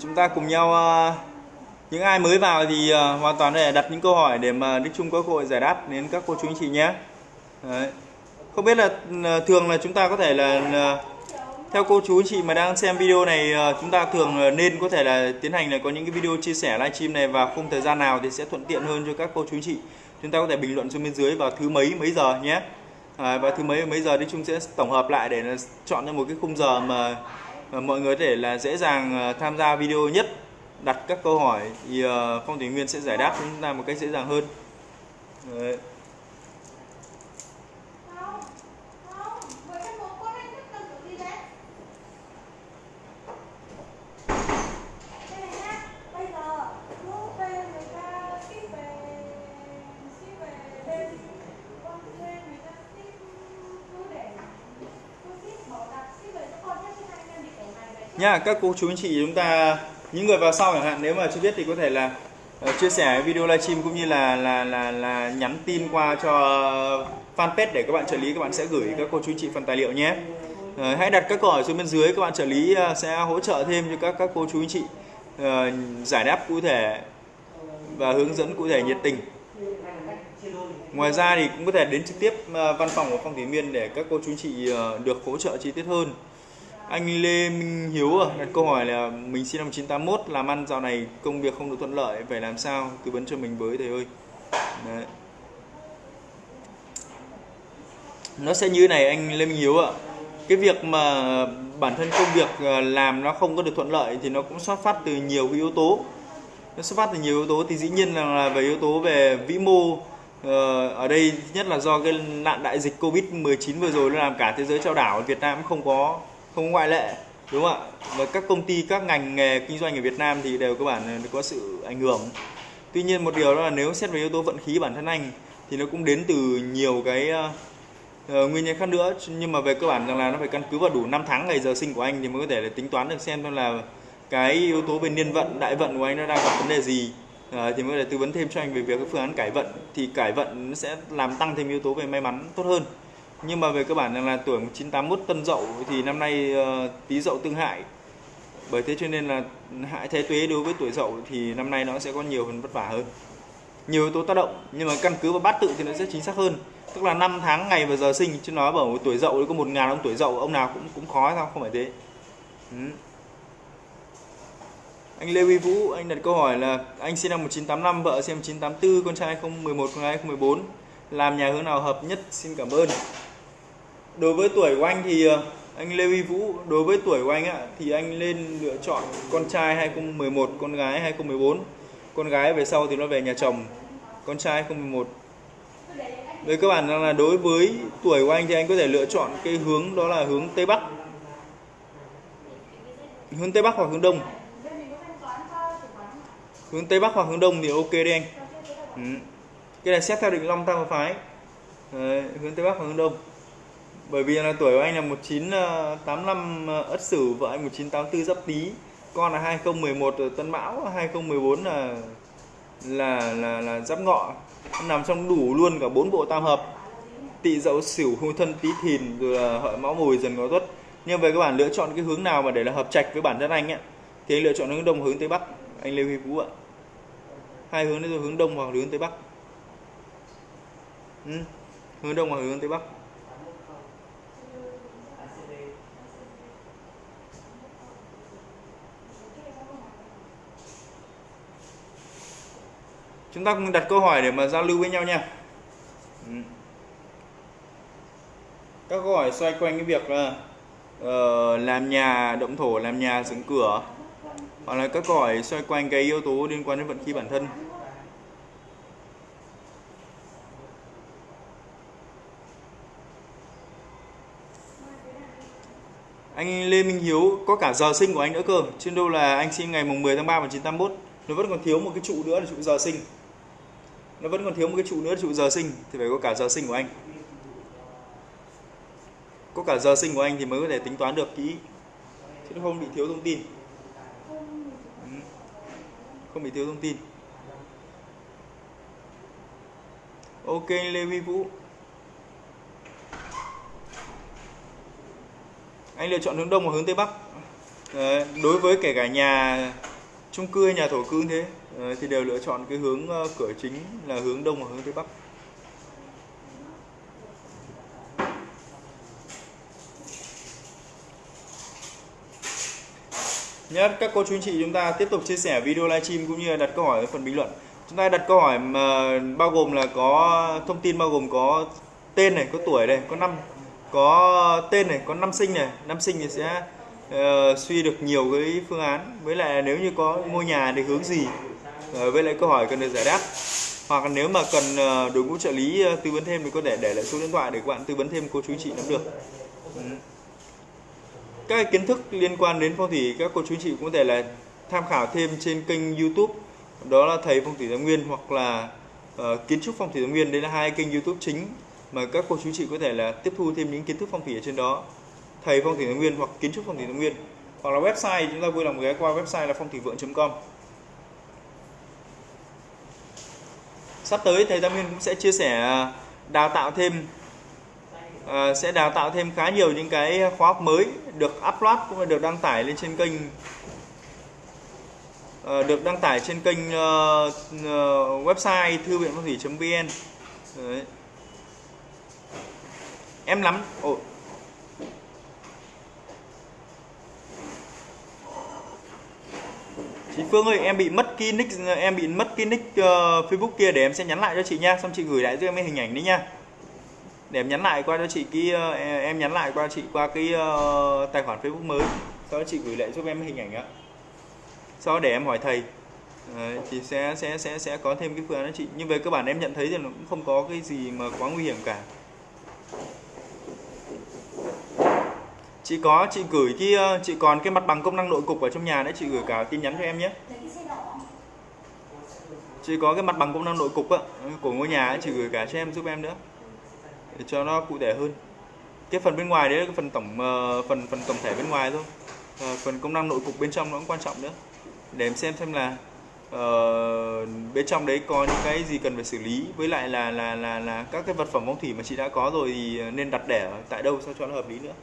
Chúng ta cùng nhau ờ, những ai mới vào thì ờ, hoàn toàn để đặt những câu hỏi để mà Đức Trung có cơ hội giải đáp đến các cô chú anh chị nhé. Đấy. không biết là ờ, thường là chúng ta có thể là theo cô chú anh chị mà đang xem video này chúng ta thường nên có thể là tiến hành là có những cái video chia sẻ livestream này vào khung thời gian nào thì sẽ thuận tiện hơn cho các cô chú anh chị. Chúng ta có thể bình luận xuống bên dưới vào thứ mấy mấy giờ nhé. À, và thứ mấy mấy giờ thì chúng sẽ tổng hợp lại để chọn ra một cái khung giờ mà Ờ, mọi người có thể là dễ dàng ờ, tham gia video nhất, đặt các câu hỏi thì ờ, phong thủy nguyên sẽ giải đáp chúng ta một cách dễ dàng hơn Đấy. không không với cái món con anh thích cần kiểu gì đấy đây này nhá bây giờ lúc về người ta ship về ship về bên con thuê người ta ship cứ để cứ ship bảo đặt ship về cho con nhé chứ hai anh em bị kiểu này về nha, các cô chú anh chị chúng ta, những người vào sau chẳng hạn, nếu mà chưa biết thì có thể là ờ, chia sẻ video livestream cũng như là là là là nhắn tin qua cho fanpage để các bạn trợ lý, các bạn sẽ gửi các cô chú anh chị phần tài liệu nhé. Ờ, hãy đặt các câu hỏi xuống bên dưới, các bạn trợ lý ờ, sẽ hỗ trợ thêm cho các các cô chú anh chị giải đáp cụ thể và hướng dẫn cụ thể nhiệt tình. Ngoài ra thì cũng có thể đến trực tiếp văn phòng của phong thủy miên để các cô chú anh chị được hỗ trợ chi tiết hơn anh Lê Minh Hiếu à, đặt câu hỏi là mình sinh năm 1981 làm ăn dạo này công việc không được thuận lợi phải làm sao? Tư vấn cho mình với thầy ơi. Đấy. nó sẽ như thế này anh Lê Minh Hiếu ạ. Cái việc mà bản thân công việc à, làm nó không có được thuận lợi thì nó cũng xuất phát từ nhiều cái yếu tố. Nó xuất phát từ nhiều yếu tố thì dĩ nhiên là về yếu tố về vĩ mô ờ, ở đây nhất là do cái nạn đại dịch Covid 19 vừa rồi nó làm cả thế giới trao đảo Việt Nam cũng không có không ngoại lệ đúng không ạ? Và các công ty các ngành nghề kinh doanh ở Việt Nam thì đều cơ bản có sự ảnh hưởng. Tuy nhiên một điều đó là nếu xét về yếu tố vận khí bản thân anh thì nó cũng đến từ nhiều cái uh, nguyên nhân khác nữa. Nhưng mà về cơ bản rằng là nó phải căn cứ vào đủ năm tháng ngày giờ sinh của anh thì mới có thể là tính toán được xem là cái yếu tố về niên vận đại vận của anh nó đang gặp vấn đề gì. Uh, thì mới có thể tư vấn thêm cho anh về việc cái phương án cải vận. Thì cải vận nó sẽ làm tăng thêm yếu tố về may mắn tốt hơn nhưng mà về cơ bản là tuổi 1981 tân dậu thì năm nay ờ, tí tý dậu tương hại. Bởi thế cho nên là hại thế tuế đối với tuổi dậu thì năm nay nó sẽ có nhiều phần vất vả hơn. Nhiều yếu tố tác động, nhưng mà căn cứ vào bát tự thì nó sẽ chính xác hơn. Tức là năm tháng ngày và giờ sinh, chứ nói bảo tuổi dậu có một ngàn ông tuổi dậu, ông nào cũng cũng khó sao, không phải thế. Ừ. anh Lê Huy Vũ, anh đặt câu hỏi là anh sinh năm 1985 vợ sinh năm 1984 con trai 2011 con gái 2014 làm nhà hướng nào hợp nhất? Xin cảm ơn đối với tuổi của anh thì ờ, anh Lê Huy Vũ đối với tuổi của anh ạ thì anh nên lựa chọn con trai 2011 con gái 2014 con gái về sau thì nó về nhà chồng con trai 2011 về cơ bản là đối với tuổi của anh thì anh có thể lựa chọn cái hướng đó là hướng Tây Bắc. Hướng Tây Bắc hoặc hướng Đông. Hướng Tây Bắc hoặc hướng Đông thì ok đi anh. Ừ. cái này xét theo định Long Tam Phái. Đấy, hướng Tây Bắc hoặc hướng Đông bởi vì là tuổi của anh là 1985 ờ, ờ, Ất Sửu vợ anh 1984 Giáp Tý. Con là 2011 ờ, Tân Mão 2014 là là là là Giáp Ngọ. Nằm trong đủ luôn cả bốn bộ tam hợp. Tỵ Dậu Sửu Hung Thân, Tý Thìn, rồi là Hợi Mão Mùi Dần Ngọ Tuất. Nhưng về các bạn lựa chọn cái hướng nào mà để là hợp trạch với bản thân anh ấy, thì anh lựa chọn hướng đông hướng tây bắc. Anh Lê Huy Vũ ạ. Hai hướng đấy rồi hướng đông hoặc hướng tây bắc. Ừ. hướng đông hoặc hướng tây bắc. Chúng ta cùng đặt câu hỏi để mà giao lưu với nhau nha. Ừ. Các câu hỏi xoay quanh cái việc là uh, làm nhà động thổ làm nhà dựng cửa. Hoặc là các câu hỏi xoay quanh cái yếu tố liên quan đến vận khí bản thân. Anh Lê Minh Hiếu có cả giờ sinh của anh nữa cơ. Trên đâu là anh sinh ngày mùng 10 tháng 3 1981 nó vẫn còn thiếu một cái trụ nữa là trụ giờ sinh nó vẫn còn thiếu một cái trụ nữa trụ giờ sinh. Thì phải có cả giờ sinh của anh. Có cả giờ sinh của anh thì mới có thể tính toán được kỹ. Chứ nó không bị thiếu thông tin. Ừ. Không bị thiếu thông tin. Ok Lê Huy Vũ. Anh lựa chọn hướng đông hoặc hướng tây bắc. Đấy, đối với kể cả nhà chung cư hay nhà thổ cư như thế. Ờ, thì đều lựa chọn cái hướng ờ, cửa chính là hướng đông và hướng tây bắc. Nhất các cô chú anh chị chúng ta tiếp tục chia sẻ video livestream cũng như là đặt câu hỏi ở phần bình luận. Chúng ta đặt câu hỏi mà bao gồm là có thông tin bao gồm có tên này có tuổi này có năm có tên này có năm sinh này. Năm sinh thì sẽ uh, suy được nhiều cái phương án. Với lại nếu như có ngôi nhà thì hướng gì? Với lại câu hỏi cần được giải đáp. Hoặc nếu mà cần ờ, đội ngũ trợ lý ờ, tư vấn thêm thì có thể để lại số điện thoại để các bạn tư vấn thêm cô chú chị nắm được. Các kiến thức liên quan đến phong thủy các cô chú chị cũng có thể là tham khảo thêm trên kênh YouTube. Đó là thầy phong thủy Thái Nguyên hoặc là uh, kiến trúc phong thủy Thái Nguyên. Đây là hai kênh YouTube chính mà các cô chú chị có thể là tiếp thu thêm những kiến thức phong thủy ở trên đó. Thầy phong thủy thái nguyên hoặc kiến trúc phong thủy thái nguyên. Hoặc là website chúng ta vui lòng ghé qua website là phong thủy vượng.com sắp tới thầy Tam Nguyên cũng sẽ chia sẻ à, đào tạo thêm uh, sẽ đào tạo thêm khá nhiều những cái khóa học mới được upload cũng là được đăng tải lên trên kênh uh, được đăng tải trên kênh uh, uh, website thư viện phong thủy.vn em lắm. Ồ chị Phương ơi em bị mất cái nick em bị mất cái nick uh, Facebook kia để em sẽ nhắn lại cho chị nha. Xong chị gửi lại cho em cái hình ảnh đấy nha. Để em nhắn lại qua cho chị cái uh, em nhắn lại qua chị qua cái uh, tài khoản Facebook mới. Sau đó chị gửi lại giúp em hình ảnh á sau đó để em hỏi thầy. Đấy, thì sẽ sẽ sẽ sẽ có thêm cái phương án đó chị. Nhưng về cơ bản em nhận thấy thì nó cũng không có cái gì mà quá nguy hiểm cả chị có chị gửi cái ờ, chị còn cái mặt bằng công năng nội cục ở trong nhà đấy chị gửi cả tin nhắn cho em nhé. Chị có cái mặt bằng công năng nội cục á, ừ, của ngôi nhà ấy, chị gửi cả cho em giúp em nữa. Để cho nó cụ thể hơn. Cái phần bên ngoài đấy là cái phần tổng ờ, phần phần tổng thể bên ngoài thôi. À, phần công năng nội cục bên trong nó cũng quan trọng nữa. Để em xem xem là uh, bên trong đấy có những cái gì cần phải xử lý. Với lại là là là là các cái vật phẩm phong thủy mà chị đã có rồi thì nên đặt để tại đâu sao cho nó hợp lý nữa.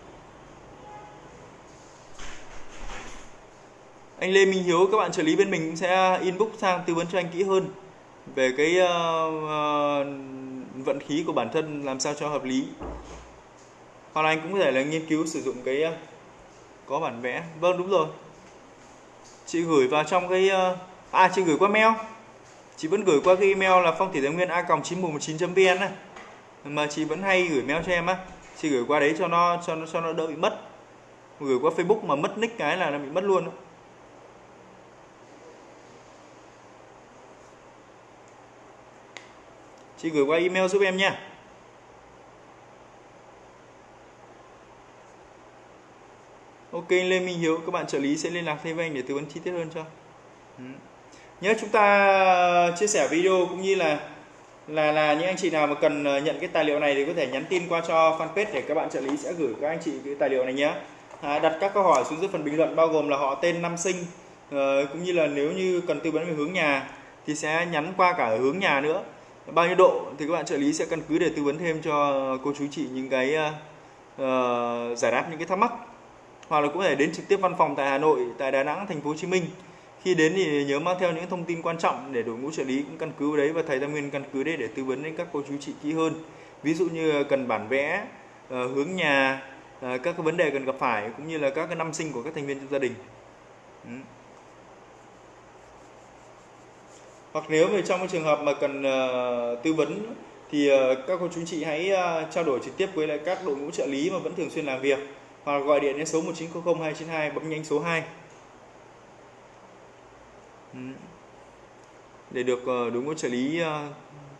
Anh Lê Minh Hiếu các bạn trợ lý bên mình cũng sẽ inbox sang tư vấn cho anh kỹ hơn về cái uh, uh, vận khí của bản thân làm sao cho hợp lý. Hoặc là anh cũng có thể là nghiên cứu sử dụng cái uh, có bản vẽ. Vâng đúng rồi. Chị gửi vào trong cái uh, à chị gửi qua mail. Chị vẫn gửi qua cái email là phong thủy thái nguyên a còng chín một chín vn này mà chị vẫn hay gửi mail cho em á. Chị gửi qua đấy cho nó cho nó cho nó đỡ bị mất. Gửi qua facebook mà mất nick cái là nó bị mất luôn đó. Chị gửi qua email giúp em nha Ok Lê Minh Hiếu các bạn trợ lý sẽ liên lạc thêm với anh để tư vấn chi tiết hơn cho. Ừ. nhớ chúng ta chia sẻ video cũng như là là là những anh chị nào mà cần ờ, nhận cái tài liệu này thì có thể nhắn tin qua cho fanpage để các bạn trợ lý sẽ gửi các anh chị cái tài liệu này nhé. À, đặt các câu hỏi xuống dưới phần bình luận bao gồm là họ tên năm sinh uh, cũng như là nếu như cần tư vấn về hướng nhà thì sẽ nhắn qua cả hướng nhà nữa bao nhiêu độ thì các bạn trợ lý sẽ căn cứ để tư vấn thêm cho cô chú chị những cái uh, giải đáp những cái thắc mắc hoặc là cũng thể đến trực tiếp văn phòng tại Hà Nội, tại Đà Nẵng, thành phố Hồ Chí Minh. Khi đến thì nhớ mang theo những thông tin quan trọng để đội ngũ trợ lý cũng căn cứ đấy và thầy Tam Nguyên căn cứ đấy để tư vấn đến các cô chú chị kỹ hơn. Ví dụ như ờ, cần bản vẽ, uh, hướng nhà, uh, các cái vấn đề cần gặp phải cũng như là các cái năm sinh của các thành viên trong gia đình. Ừ. hoặc nếu về trong cái trường hợp mà cần uh, tư vấn thì uh, các cô chú chị hãy uh, trao đổi trực tiếp với lại các đội ngũ trợ lý mà vẫn thường xuyên làm việc. Hoặc gọi điện đến số 1900 292 bấm nhanh số 2 để được uh, đội ngũ trợ lý uh,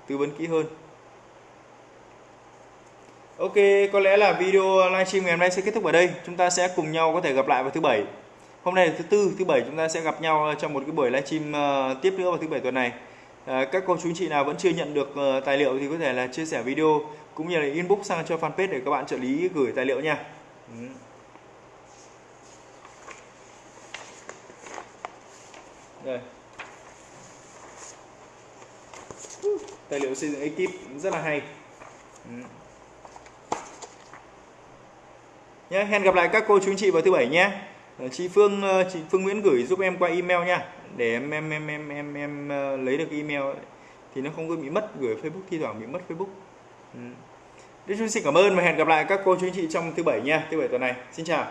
tư vấn kỹ hơn. Ok, có lẽ là video livestream ngày hôm nay sẽ kết thúc ở đây. Chúng ta sẽ cùng nhau có thể gặp lại vào thứ bảy hôm nay là thứ tư thứ bảy chúng ta sẽ gặp nhau ờ, trong một cái buổi livestream ờ, tiếp nữa vào thứ bảy tuần này ờ, các cô chú anh chị nào vẫn chưa nhận được tài liệu thì có thể là chia sẻ video cũng như là inbox sang cho fanpage để các bạn trợ lý gửi tài liệu nha. Ừ. Đây. tài liệu xây dựng ekip rất là hay. Ừ. Nhé, hẹn gặp lại các cô chú anh chị vào thứ bảy nhé Ờ, chị Phương ờ, chị Phương Nguyễn gửi giúp em qua email nha để em em em em em em ờ, lấy được email ấy. thì nó không có bị mất, gửi Facebook, thi thoảng bị mất Facebook ừ. Đức Trung xin cảm ơn và hẹn gặp lại các cô chú anh chị trong thứ bảy nha, thứ bảy tuần này xin chào